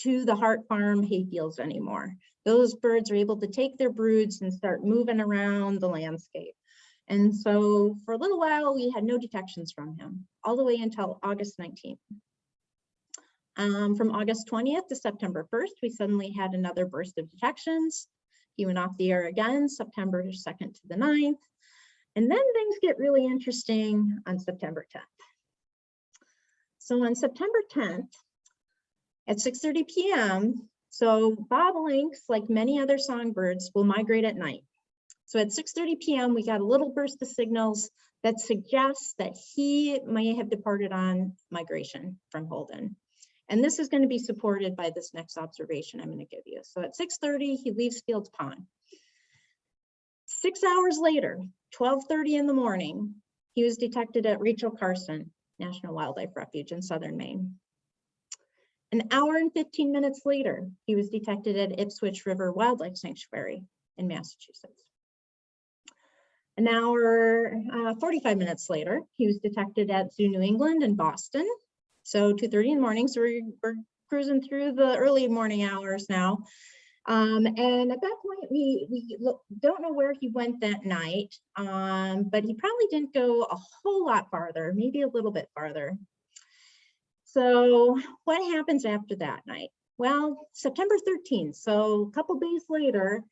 to the Hart Farm hayfields anymore. Those birds are able to take their broods and start moving around the landscape. And so for a little while, we had no detections from him, all the way until August 19th. Um, from August 20th to September 1st, we suddenly had another burst of detections. He went off the air again, September 2nd to the 9th. And then things get really interesting on September 10th. So on September 10th, at 6.30 p.m., so bobolinks, like many other songbirds, will migrate at night. So at 6.30 p.m., we got a little burst of signals that suggests that he may have departed on migration from Holden. And this is going to be supported by this next observation I'm going to give you. So at 6.30, he leaves Fields Pond. Six hours later, 12.30 in the morning, he was detected at Rachel Carson National Wildlife Refuge in southern Maine. An hour and 15 minutes later, he was detected at Ipswich River Wildlife Sanctuary in Massachusetts. An hour, uh, 45 minutes later, he was detected at Zoo New England in Boston. So 2.30 in the morning, so we're, we're cruising through the early morning hours now. Um, and at that point, we, we don't know where he went that night, um, but he probably didn't go a whole lot farther, maybe a little bit farther. So what happens after that night? Well, September 13th, so a couple days later,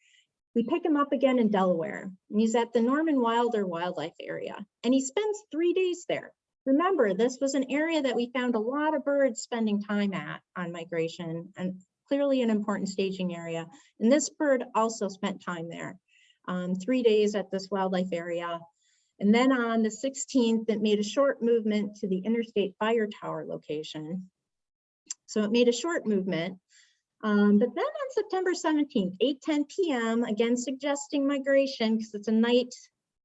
we pick him up again in Delaware. And he's at the Norman Wilder Wildlife Area, and he spends three days there. Remember, this was an area that we found a lot of birds spending time at on migration and clearly an important staging area. And this bird also spent time there, um, three days at this wildlife area. And then on the 16th, it made a short movement to the Interstate Fire Tower location. So it made a short movement. Um, but then on September 17th, 8:10 p.m., again suggesting migration because it's a night,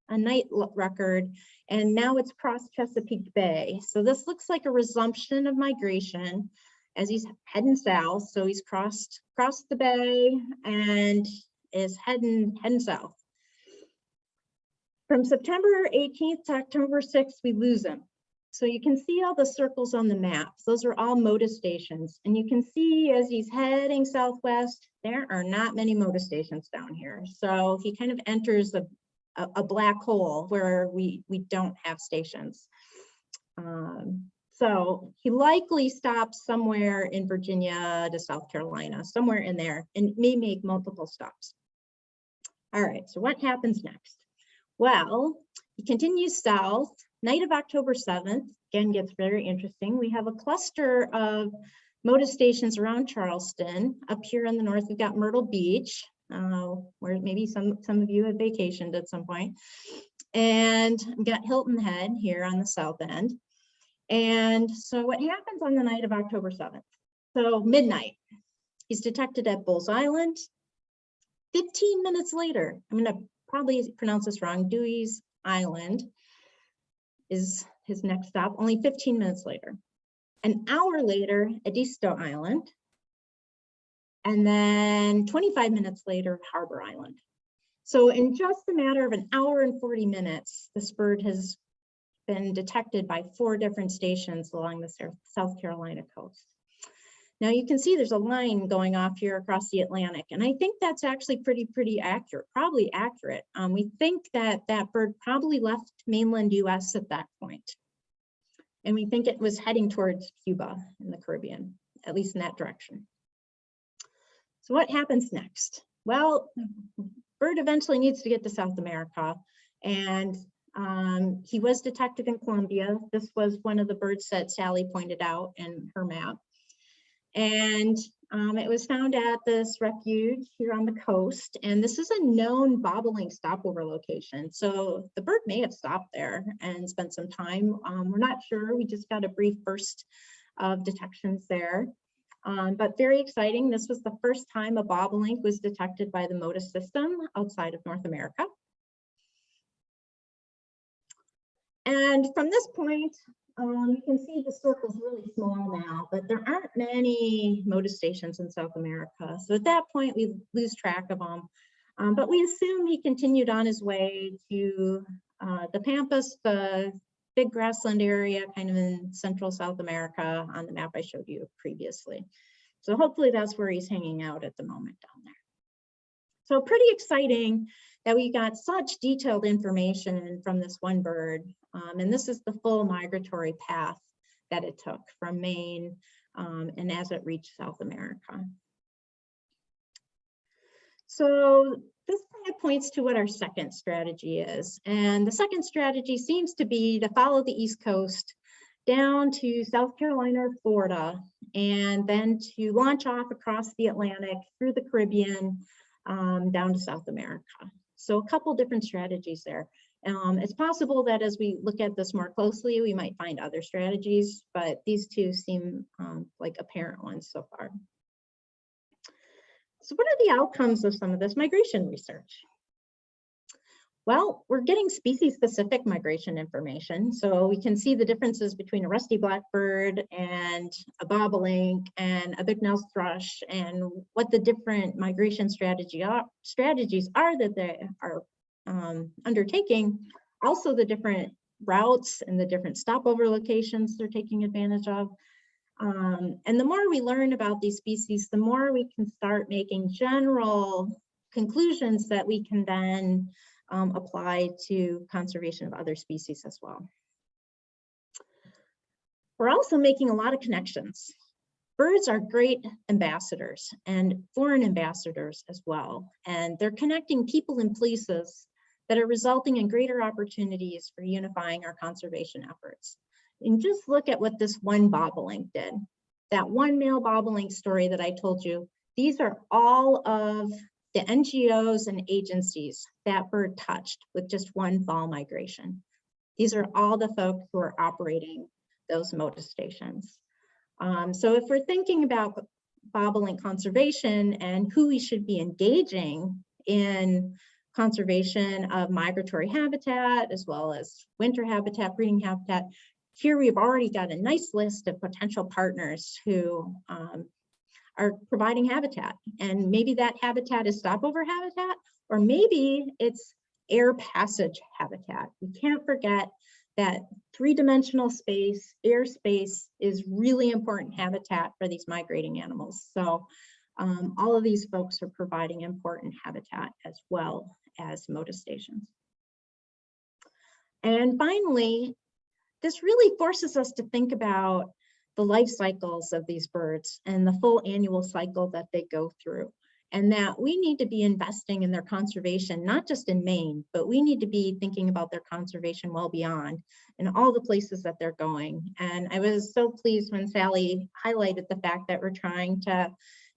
a night record, and now it's across Chesapeake Bay. So this looks like a resumption of migration as he's heading south. So he's crossed crossed the bay and is heading heading south. From September 18th to October 6th, we lose him. So you can see all the circles on the maps. Those are all Motus stations. And you can see as he's heading southwest, there are not many Motus stations down here. So he kind of enters a, a, a black hole where we, we don't have stations. Um, so he likely stops somewhere in Virginia to South Carolina, somewhere in there, and may make multiple stops. All right, so what happens next? Well, he continues south, night of October 7th, again gets very interesting. We have a cluster of Motus stations around Charleston. Up here in the north, we've got Myrtle Beach, uh, where maybe some, some of you have vacationed at some point. And we've got Hilton Head here on the south end. And so what happens on the night of October 7th? So midnight, he's detected at Bulls Island. 15 minutes later, I'm gonna probably pronounce this wrong, Dewees Island is his next stop, only 15 minutes later. An hour later, Edisto Island. And then 25 minutes later, Harbor Island. So in just a matter of an hour and 40 minutes, this bird has been detected by four different stations along the South Carolina coast. Now you can see there's a line going off here across the Atlantic, and I think that's actually pretty, pretty accurate, probably accurate. Um, we think that that bird probably left mainland US at that point. And we think it was heading towards Cuba in the Caribbean, at least in that direction. So what happens next? Well, bird eventually needs to get to South America and um, he was detected in Colombia. This was one of the birds that Sally pointed out in her map. And um, it was found at this refuge here on the coast. And this is a known bobolink stopover location. So the bird may have stopped there and spent some time. Um, we're not sure. We just got a brief burst of detections there. Um, but very exciting. This was the first time a bobolink was detected by the Motus system outside of North America. And from this point, um, you can see the circle's really small now, but there aren't many Motus stations in South America. So at that point, we lose track of them. Um, but we assume he continued on his way to uh, the Pampas, the big grassland area, kind of in central South America on the map I showed you previously. So hopefully that's where he's hanging out at the moment down there. So pretty exciting that we got such detailed information from this one bird. Um, and this is the full migratory path that it took from Maine um, and as it reached South America. So this kind of points to what our second strategy is. And the second strategy seems to be to follow the East Coast down to South Carolina or Florida, and then to launch off across the Atlantic through the Caribbean um, down to South America. So a couple different strategies there. Um, it's possible that as we look at this more closely, we might find other strategies, but these two seem um, like apparent ones so far. So what are the outcomes of some of this migration research? Well, we're getting species-specific migration information. So we can see the differences between a rusty blackbird and a bobolink and a Bicknell's thrush and what the different migration strategy are, strategies are that they are um, undertaking. Also the different routes and the different stopover locations they're taking advantage of. Um, and the more we learn about these species, the more we can start making general conclusions that we can then um, apply to conservation of other species as well. We're also making a lot of connections. Birds are great ambassadors and foreign ambassadors as well. And they're connecting people and places that are resulting in greater opportunities for unifying our conservation efforts. And just look at what this one bobolink did. That one male bobolink story that I told you, these are all of the NGOs and agencies that bird touched with just one fall migration. These are all the folks who are operating those Motus stations. Um, so if we're thinking about bobolink conservation and who we should be engaging in conservation of migratory habitat, as well as winter habitat, breeding habitat, here we've already got a nice list of potential partners who um, are providing habitat. And maybe that habitat is stopover habitat, or maybe it's air passage habitat. We can't forget that three-dimensional space, airspace is really important habitat for these migrating animals. So um, all of these folks are providing important habitat as well as Motus stations. And finally, this really forces us to think about the life cycles of these birds and the full annual cycle that they go through. And that we need to be investing in their conservation, not just in Maine, but we need to be thinking about their conservation well beyond in all the places that they're going. And I was so pleased when Sally highlighted the fact that we're trying to,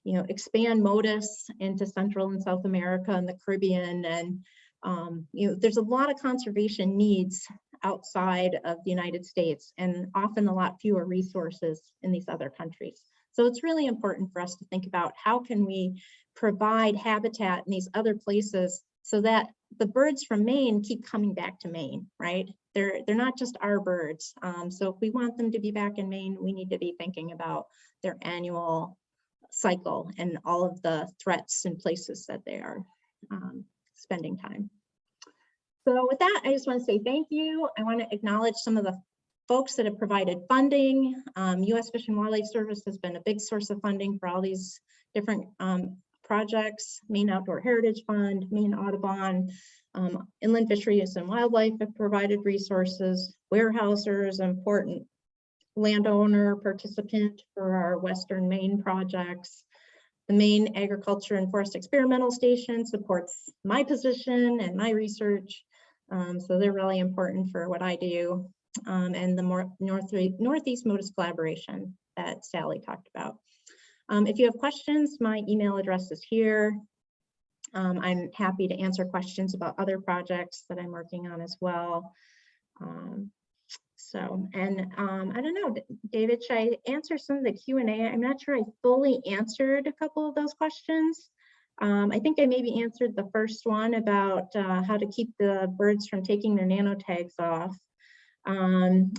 you know, expand Motus into Central and South America and the Caribbean. And, um, you know, there's a lot of conservation needs outside of the United States and often a lot fewer resources in these other countries. So it's really important for us to think about how can we provide habitat in these other places so that the birds from Maine keep coming back to Maine, right? They're, they're not just our birds. Um, so if we want them to be back in Maine, we need to be thinking about their annual cycle and all of the threats and places that they are um, spending time. So with that, I just want to say thank you. I want to acknowledge some of the folks that have provided funding. Um, U.S. Fish and Wildlife Service has been a big source of funding for all these different um, projects. Maine Outdoor Heritage Fund, Maine Audubon, um, Inland Fisheries and Wildlife have provided resources. Weyerhaeuser is important landowner participant for our Western Maine projects. The Maine Agriculture and Forest Experimental Station supports my position and my research. Um, so they're really important for what I do. Um, and the more North, Northeast Motus collaboration that Sally talked about. Um, if you have questions, my email address is here. Um, I'm happy to answer questions about other projects that I'm working on as well. Um, so, and um, I don't know, David, should I answer some of the Q and A? I'm not sure I fully answered a couple of those questions. Um, I think I maybe answered the first one about uh, how to keep the birds from taking their nanotags off. Um,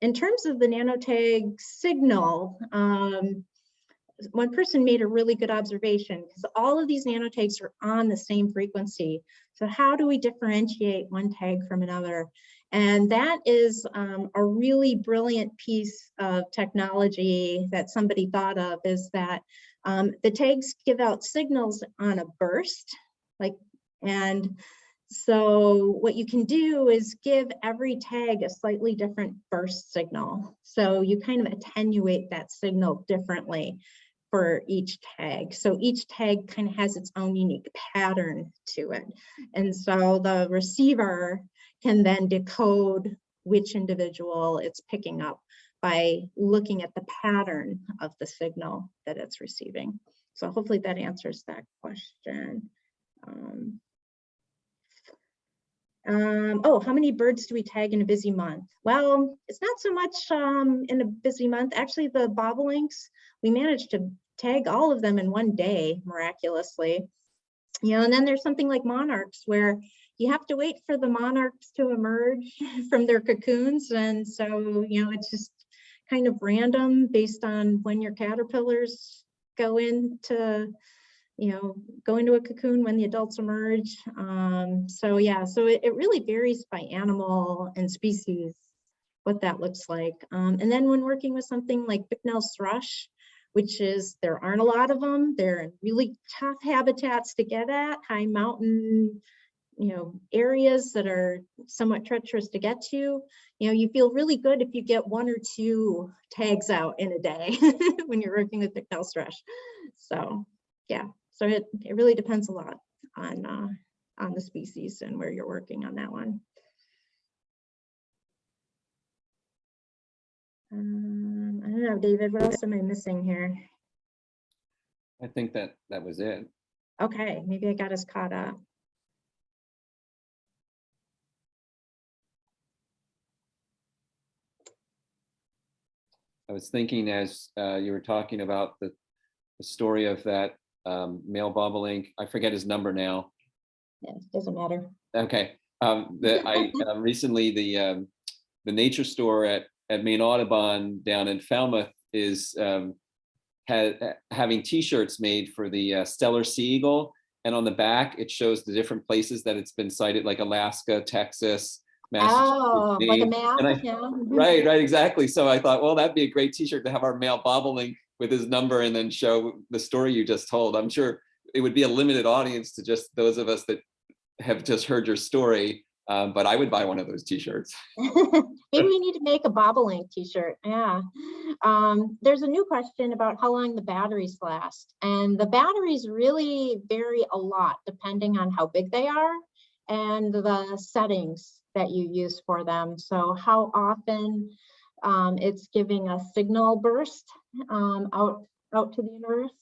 in terms of the nanotag signal, um, one person made a really good observation because all of these nanotags are on the same frequency. So how do we differentiate one tag from another? And that is um, a really brilliant piece of technology that somebody thought of is that um, the tags give out signals on a burst, like, and so what you can do is give every tag a slightly different burst signal. So you kind of attenuate that signal differently for each tag. So each tag kind of has its own unique pattern to it. And so the receiver can then decode which individual it's picking up by looking at the pattern of the signal that it's receiving. So hopefully that answers that question. Um, um, oh, how many birds do we tag in a busy month? Well, it's not so much um, in a busy month. Actually, the bobolinks, we managed to tag all of them in one day miraculously. You know, and then there's something like monarchs where you have to wait for the monarchs to emerge from their cocoons. And so, you know, it's just kind of random based on when your caterpillars go into you know, go into a cocoon when the adults emerge. Um, so yeah, so it, it really varies by animal and species, what that looks like. Um, and then when working with something like Bicknell's thrush, which is, there aren't a lot of them, they're in really tough habitats to get at, high mountain, you know, areas that are somewhat treacherous to get to, you know, you feel really good if you get one or two tags out in a day when you're working with Bicknell's thrush. So yeah, so it, it really depends a lot on, uh, on the species and where you're working on that one. Um, I don't know, David, what else am I missing here? I think that that was it. Okay, maybe I got us caught up. I was thinking as uh, you were talking about the, the story of that um, male bobolink, I forget his number now. Yeah, doesn't matter. Okay, um, the, I, uh, recently, the, um, the nature store at, at Maine Audubon down in Falmouth is, um, ha- having T-shirts made for the uh, Steller Sea Eagle. And on the back, it shows the different places that it's been sighted, like Alaska, Texas, Oh, Massachusetts, like a map, I- yeah. Right, right, exactly. So I thought, well, that'd be a great T-shirt to have our male bobolink with his number and then show the story you just told. I'm sure it would be a limited audience to just those of us that have just heard your story, um, but I would buy one of those T-shirts. Maybe we need to make a bobolink t-shirt, yeah. Um, there's a new question about how long the batteries last. And the batteries really vary a lot depending on how big they are and the settings that you use for them. So how often um, it's giving a signal burst um, out, out to the universe.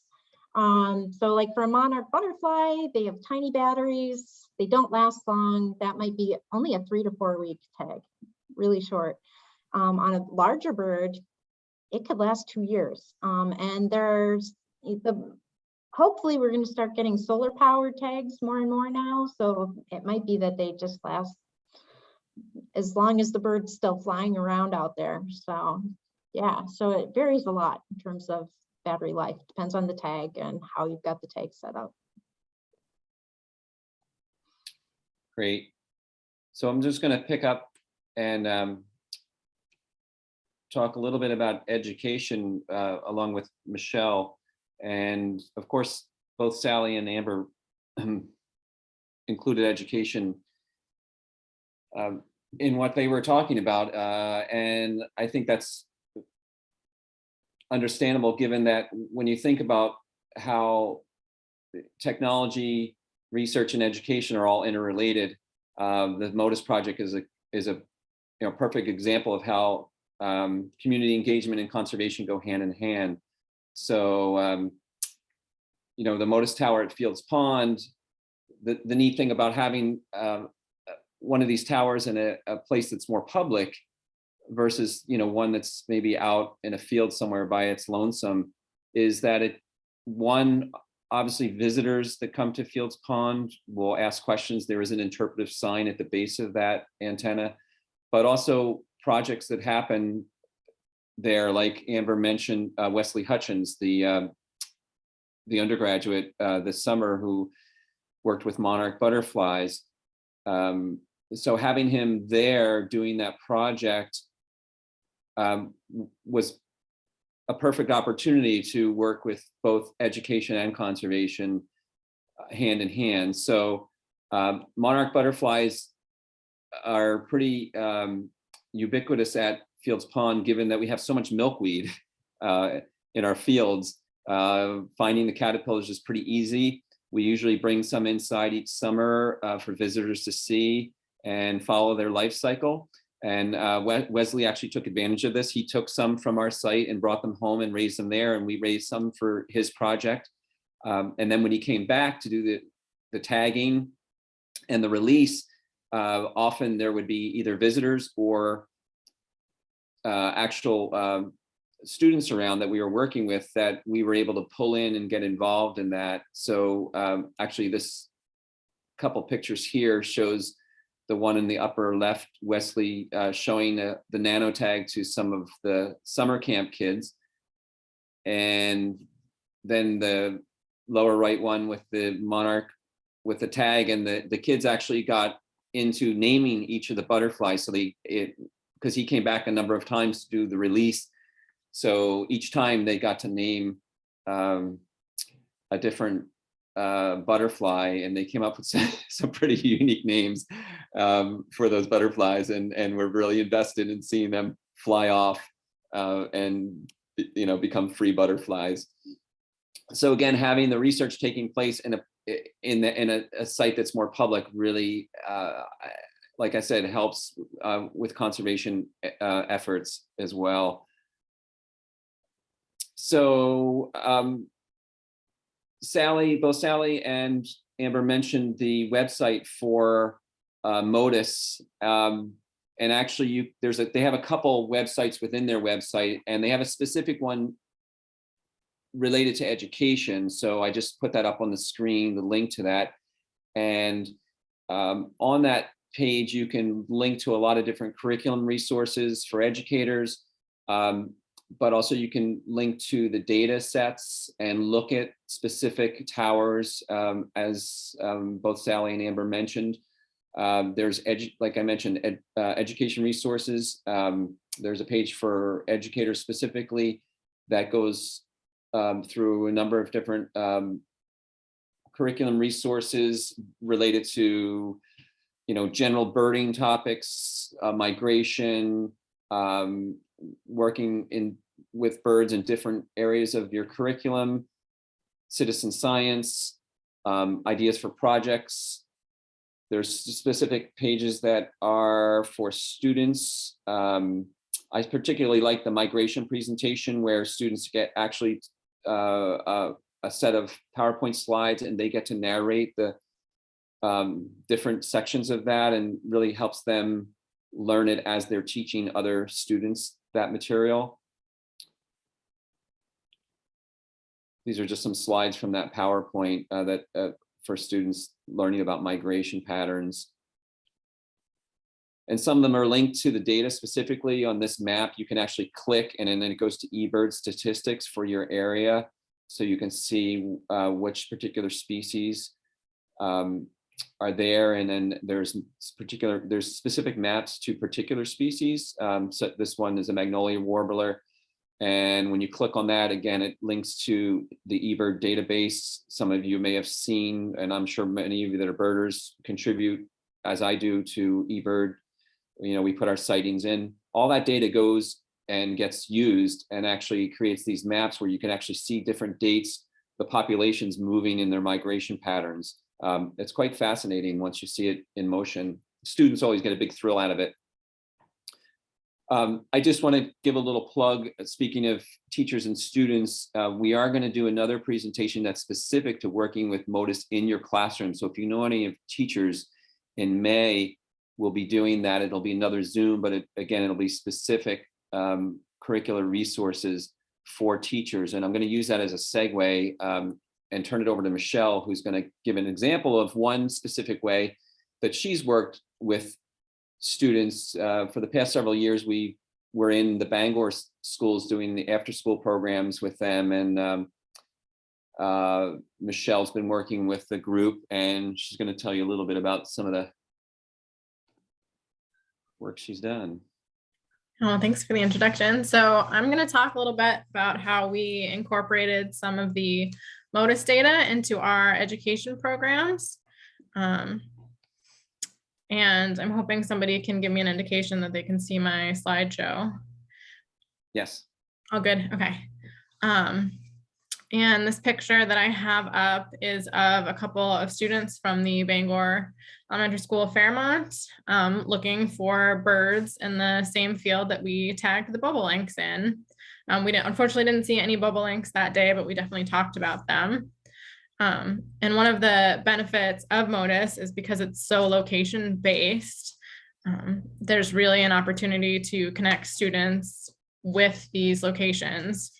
Um, so like for a monarch butterfly, they have tiny batteries. They don't last long. That might be only a three to four week tag, really short. Um, on a larger bird, it could last two years. Um, and there's the, hopefully we're going to start getting solar powered tags more and more now. So it might be that they just last as long as the bird's still flying around out there. So yeah, so it varies a lot in terms of battery life. Depends on the tag and how you've got the tag set up. Great. So I'm just going to pick up and um, talk a little bit about education uh, along with Michelle. And of course, both Sally and Amber included education um, in what they were talking about. Uh, and I think that's understandable, given that when you think about how technology, research and education are all interrelated, um, the Motus Project is a is a you know perfect example of how um, community engagement and conservation go hand in hand. So um, you know the Motus Tower at Fields Pond. The the neat thing about having um, one of these towers in a, a place that's more public versus you know one that's maybe out in a field somewhere by its lonesome is that it one obviously visitors that come to Fields Pond will ask questions. There is an interpretive sign at the base of that antenna, but also projects that happen there, like Amber mentioned, uh, Wesley Hutchins, the um, the undergraduate uh, this summer who worked with monarch butterflies. Um, so having him there doing that project um, was a perfect opportunity to work with both education and conservation uh, hand in hand. So um, monarch butterflies are pretty um, ubiquitous at Fields Pond, given that we have so much milkweed uh, in our fields. Uh, finding the caterpillars is pretty easy. We usually bring some inside each summer uh, for visitors to see and follow their life cycle. And uh, Wesley actually took advantage of this. He took some from our site and brought them home and raised them there. And we raised some for his project. Um, and then when he came back to do the, the tagging and the release, uh, often there would be either visitors or uh, actual um, students around that we were working with that we were able to pull in and get involved in that. So um, actually this couple pictures here shows the one in the upper left, Wesley, uh, showing uh, the nanotag to some of the summer camp kids. And then the lower right one with the monarch with the tag and the, the kids actually got into naming each of the butterflies. So they, it, because he came back a number of times to do the release. So each time they got to name um, a different uh, butterfly and they came up with some, some pretty unique names um, for those butterflies and, and we're really invested in seeing them fly off uh, and you know become free butterflies. So again, having the research taking place in a in the in a, a site that's more public really, uh, like I said, helps uh, with conservation uh, efforts as well. So um, Sally, both Sally and Amber mentioned the website for uh, Motus. Um, and actually you there's a they have a couple websites within their website and they have a specific one related to education. So I just put that up on the screen, the link to that. And um, on that page, you can link to a lot of different curriculum resources for educators. Um, but also you can link to the data sets and look at specific towers um, as um, both Sally and Amber mentioned. Um, there's, like I mentioned, ed uh, education resources. Um, there's a page for educators specifically that goes um, through a number of different um, curriculum resources related to, you know, general birding topics, uh, migration, um, working in with birds in different areas of your curriculum, citizen science, um, ideas for projects. There's specific pages that are for students. Um, I particularly like the migration presentation where students get actually uh, uh, a set of PowerPoint slides and they get to narrate the um, different sections of that and really helps them learn it as they're teaching other students that material. These are just some slides from that PowerPoint uh, that uh, for students learning about migration patterns. And some of them are linked to the data specifically on this map. You can actually click and then it goes to eBird statistics for your area. So you can see uh, which particular species um, are there, and then there's particular, there's specific maps to particular species. Um, so this one is a magnolia warbler. And when you click on that, again, it links to the eBird database. Some of you may have seen, and I'm sure many of you that are birders contribute, as I do, to eBird. You know, we put our sightings in. All that data goes and gets used and actually creates these maps where you can actually see different dates, the populations moving in their migration patterns. Um, it's quite fascinating once you see it in motion. Students always get a big thrill out of it. Um, I just want to give a little plug, uh, speaking of teachers and students, uh, we are going to do another presentation that's specific to working with Motus in your classroom. So if you know any of teachers in May, we'll be doing that. It'll be another Zoom, but it, again, it'll be specific um, curricular resources for teachers. And I'm going to use that as a segue um, and turn it over to Michelle, who's going to give an example of one specific way that she's worked with students. Uh, for the past several years, we were in the Bangor schools doing the after-school programs with them. And um, uh, Michelle's been working with the group and she's going to tell you a little bit about some of the work she's done. Oh, thanks for the introduction. So I'm going to talk a little bit about how we incorporated some of the Motus data into our education programs. Um, and I'm hoping somebody can give me an indication that they can see my slideshow. Yes. Oh, good. Okay. Um, and this picture that I have up is of a couple of students from the Bangor Elementary School of Fairmont um, looking for birds in the same field that we tagged the bobolinks in. Um, we didn't, unfortunately didn't see any bobolinks that day, but we definitely talked about them. Um, and one of the benefits of Motus is because it's so location based. Um, there's really an opportunity to connect students with these locations.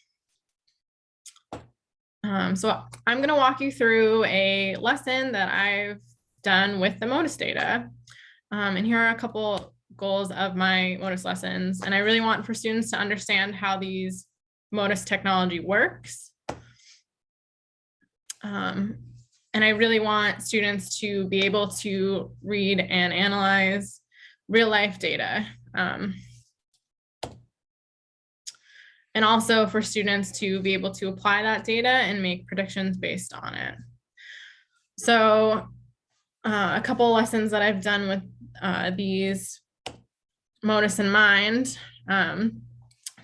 Um, so I'm going to walk you through a lesson that I've done with the Motus data. Um, and here are a couple goals of my Motus lessons. And I really want for students to understand how these Motus technology works. Um, and I really want students to be able to read and analyze real life data. Um, and also for students to be able to apply that data and make predictions based on it. So uh, a couple lessons that I've done with uh, these Motus in mind. Um,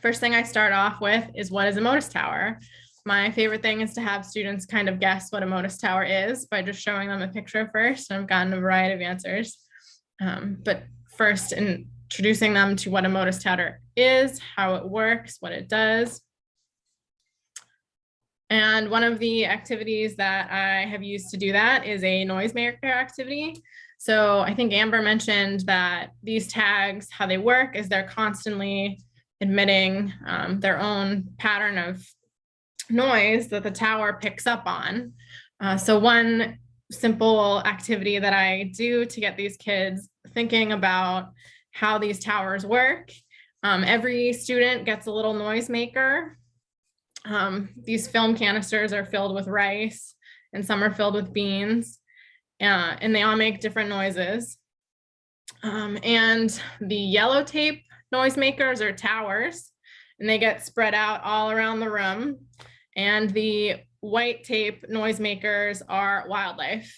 first thing I start off with is what is a Motus tower? My favorite thing is to have students kind of guess what a Motus tower is by just showing them a picture first. And I've gotten a variety of answers. Um, but first, introducing them to what a Motus tower is, how it works, what it does. And one of the activities that I have used to do that is a noisemaker activity. So I think Amber mentioned that these tags, how they work is they're constantly admitting um, their own pattern of noise that the tower picks up on. Uh, so one simple activity that I do to get these kids thinking about how these towers work. Um, every student gets a little noisemaker. Um, these film canisters are filled with rice and some are filled with beans uh, and they all make different noises. Um, and the yellow tape noisemakers are towers and they get spread out all around the room. And the white tape noisemakers are wildlife.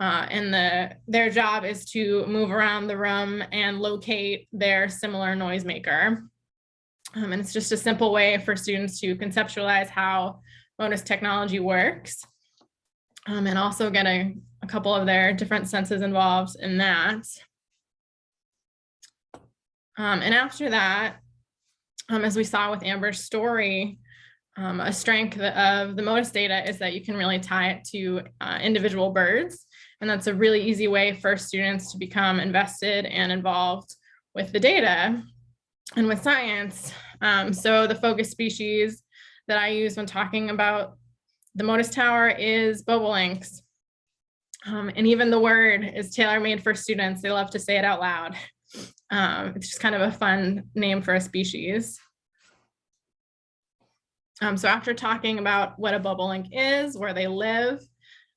Uh, and the their job is to move around the room and locate their similar noisemaker. Um, and it's just a simple way for students to conceptualize how Motus technology works. Um, and also getting a couple of their different senses involved in that. Um, and after that, um, as we saw with Amber's story, um, a strength of the Motus data is that you can really tie it to uh, individual birds. And that's a really easy way for students to become invested and involved with the data and with science. Um, so the focus species that I use when talking about the Motus Tower is bobolinks. Um, and even the word is tailor-made for students. They love to say it out loud. Um, it's just kind of a fun name for a species. Um, so after talking about what a bobolink is, where they live,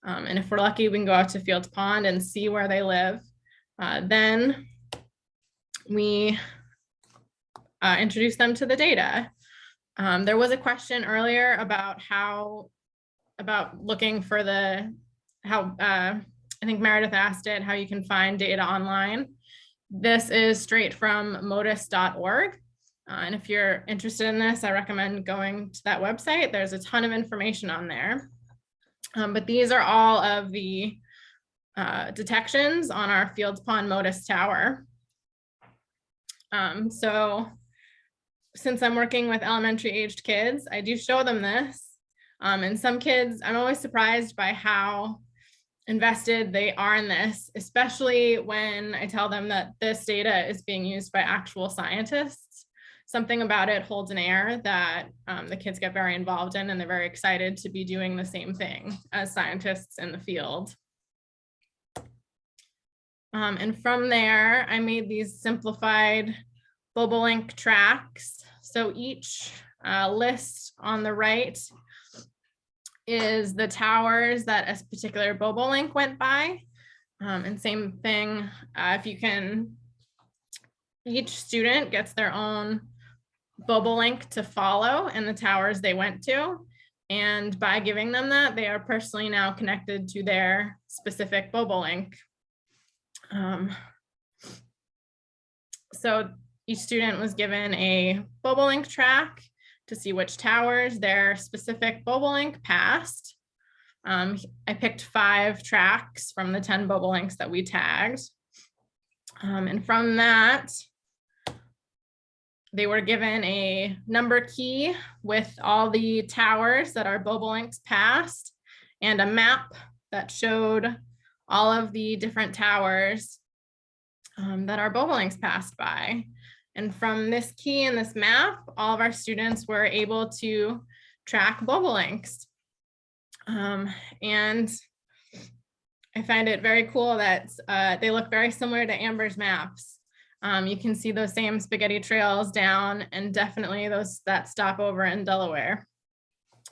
Um, and if we're lucky, we can go out to Fields Pond and see where they live. Uh, then we uh, introduce them to the data. Um, there was a question earlier about how, about looking for the, how, uh, I think Meredith asked it, how you can find data online. This is straight from motus.org. Uh, and if you're interested in this, I recommend going to that website. There's a ton of information on there. Um, but these are all of the uh, detections on our Fields Pond Motus Tower. Um, so since I'm working with elementary aged kids, I do show them this. Um, and some kids, I'm always surprised by how invested they are in this, especially when I tell them that this data is being used by actual scientists. Something about it holds an air that um, the kids get very involved in and they're very excited to be doing the same thing as scientists in the field. Um, and from there, I made these simplified Bobolink tracks. So each uh, list on the right is the towers that a particular Bobolink went by. Um, and same thing, uh, if you can, each student gets their own Bobolink to follow and the towers they went to. And by giving them that, they are personally now connected to their specific Bobolink. Um, so each student was given a Bobolink track to see which towers their specific Bobolink passed. Um, I picked five tracks from the 10 Bobolinks that we tagged. Um, and from that, they were given a number key with all the towers that our Bobolinks passed and a map that showed all of the different towers um, that our Bobolinks passed by. And from this key and this map, all of our students were able to track Bobolinks. Um, and I find it very cool that uh, they look very similar to Amber's maps. Um, you can see those same spaghetti trails down and definitely those that stopover in Delaware.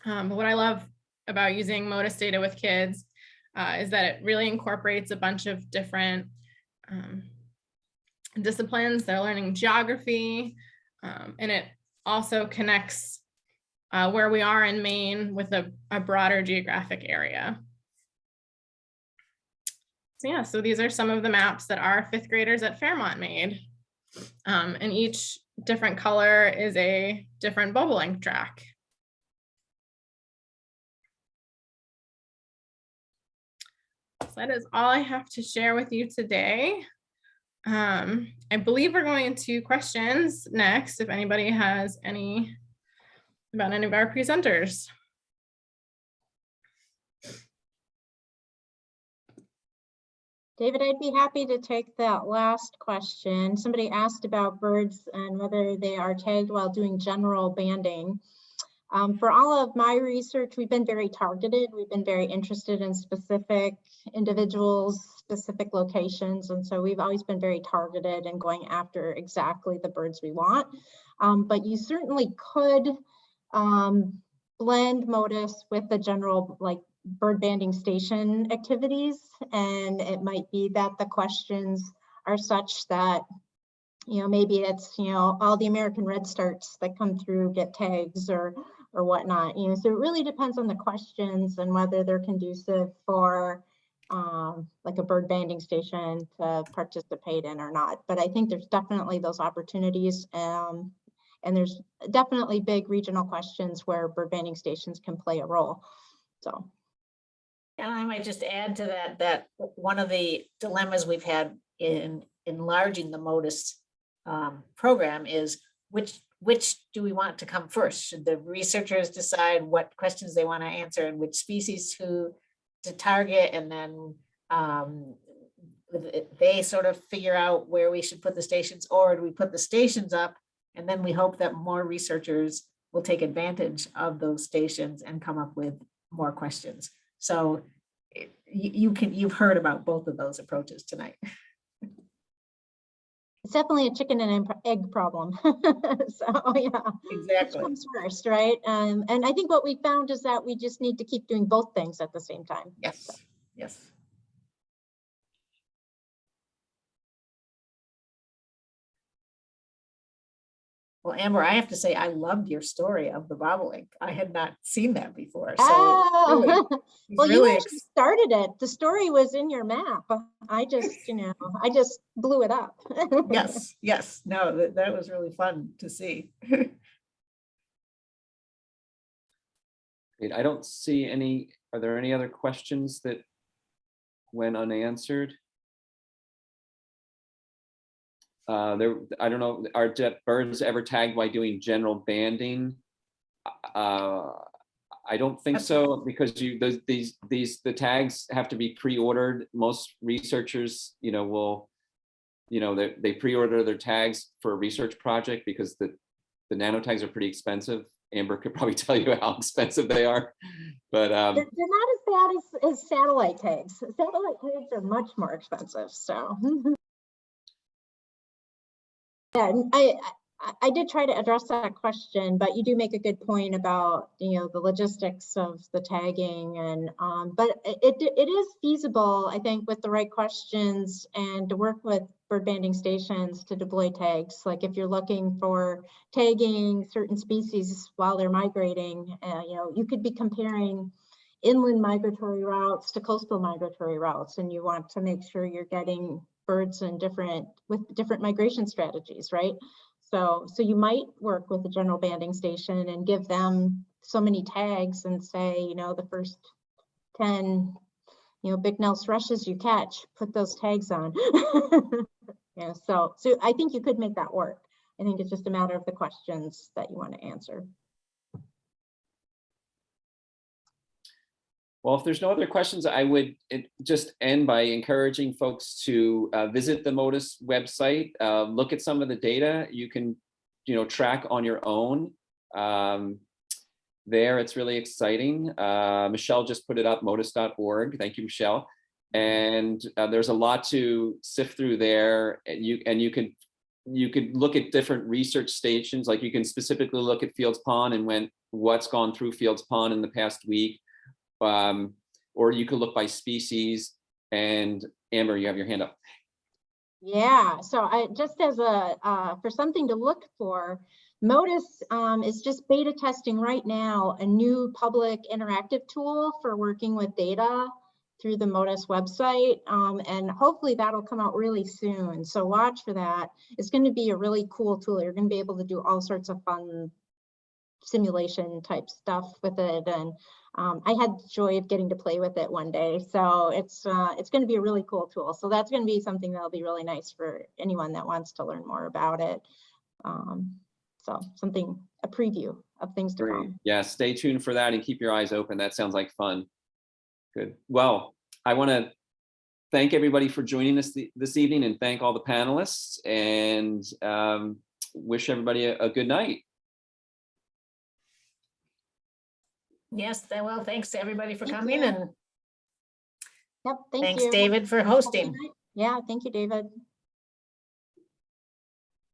Um, but what I love about using Motus data with kids uh, is that it really incorporates a bunch of different um, disciplines. They're learning geography, um, and it also connects uh, where we are in Maine with a, a broader geographic area. So yeah, so these are some of the maps that our fifth graders at Fairmont made. Um, and each different color is a different Bobolink track. So that is all I have to share with you today. Um, I believe we're going into questions next, if anybody has any about any of our presenters. David, I'd be happy to take that last question. Somebody asked about birds and whether they are tagged while doing general banding. Um, for all of my research, we've been very targeted. We've been very interested in specific individuals, specific locations. And so we've always been very targeted and going after exactly the birds we want. Um, but you certainly could um, blend Motus with the general like bird banding station activities. And it might be that the questions are such that, you know, maybe it's, you know, all the American redstarts that come through get tags or or whatnot, you know, so it really depends on the questions and whether they're conducive for um, like a bird banding station to participate in or not. But I think there's definitely those opportunities. Um, and there's definitely big regional questions where bird banding stations can play a role. So. And I might just add to that, that one of the dilemmas we've had in enlarging the Motus um, program is which which do we want to come first? Should the researchers decide what questions they want to answer and which species to to target and then um, they sort of figure out where we should put the stations or do we put the stations up and then we hope that more researchers will take advantage of those stations and come up with more questions. So you, you can, you've heard about both of those approaches tonight. It's definitely a chicken and egg- problem. So, yeah. Which Exactly. comes first, right? Um, and I think what we found is that we just need to keep doing both things at the same time. Yes, yes. Well, Amber, I have to say, I loved your story of the bobolink. I had not seen that before. So Oh, really- it's well, you actually started it. The story was in your map. I just, you know, I just blew it up. yes, yes, no, that, that was really fun to see. Great. I don't see any, are there any other questions that went unanswered? Uh, there, I don't know, are birds ever tagged by doing general banding? Uh, I don't think so, because you, those, these, these, the tags have to be pre-ordered. Most researchers, you know, will, you know, they, they pre-order their tags for a research project because the, the nanotags are pretty expensive. Amber could probably tell you how expensive they are, but, um, they're not as bad as, as satellite tags. Satellite tags are much more expensive, so. Yeah, I, I, did try to address that question, but you do make a good point about, you know, the logistics of the tagging and, um, but it, it it is feasible, I think, with the right questions and to work with bird banding stations to deploy tags. Like if you're looking for tagging certain species while they're migrating, uh, you know, you could be comparing inland migratory routes to coastal migratory routes, and you want to make sure you're getting birds and different, with different migration strategies, right? So, so you might work with the general banding station and give them so many tags and say, you know, the first ten, you know, Bicknell's thrushes you catch, put those tags on. Yeah, so, so I think you could make that work. I think it's just a matter of the questions that you want to answer. Well, if there's no other questions, I would just end by encouraging folks to uh, visit the Motus website, uh, look at some of the data you can, you know, track on your own. Um, There, it's really exciting. Uh, Michelle just put it up, motus.org. Thank you, Michelle. And uh, there's a lot to sift through there. And you and you can you could look at different research stations, like you can specifically look at Fields Pond and when what's gone through Fields Pond in the past week um, or you could look by species. And Amber, you have your hand up. Yeah, so I, just as a, uh, for something to look for, Motus um, is just beta testing right now, a new public interactive tool for working with data through the Motus website. um, and hopefully that'll come out really soon. So watch for that. It's going to be a really cool tool. You're going to be able to do all sorts of fun simulation type stuff with it. And um, I had the joy of getting to play with it one day. So it's uh, it's going to be a really cool tool. So that's going to be something that'll be really nice for anyone that wants to learn more about it. Um, so something, a preview of things to come. Yeah, stay tuned for that and keep your eyes open. That sounds like fun. Good. Well, I want to thank everybody for joining us th- this evening and thank all the panelists and um, wish everybody a, a good night. Yes, well, thanks to everybody for Thank coming you. and Yep, thank you. thanks, David, for Have a good hosting. Yeah, thank you, David.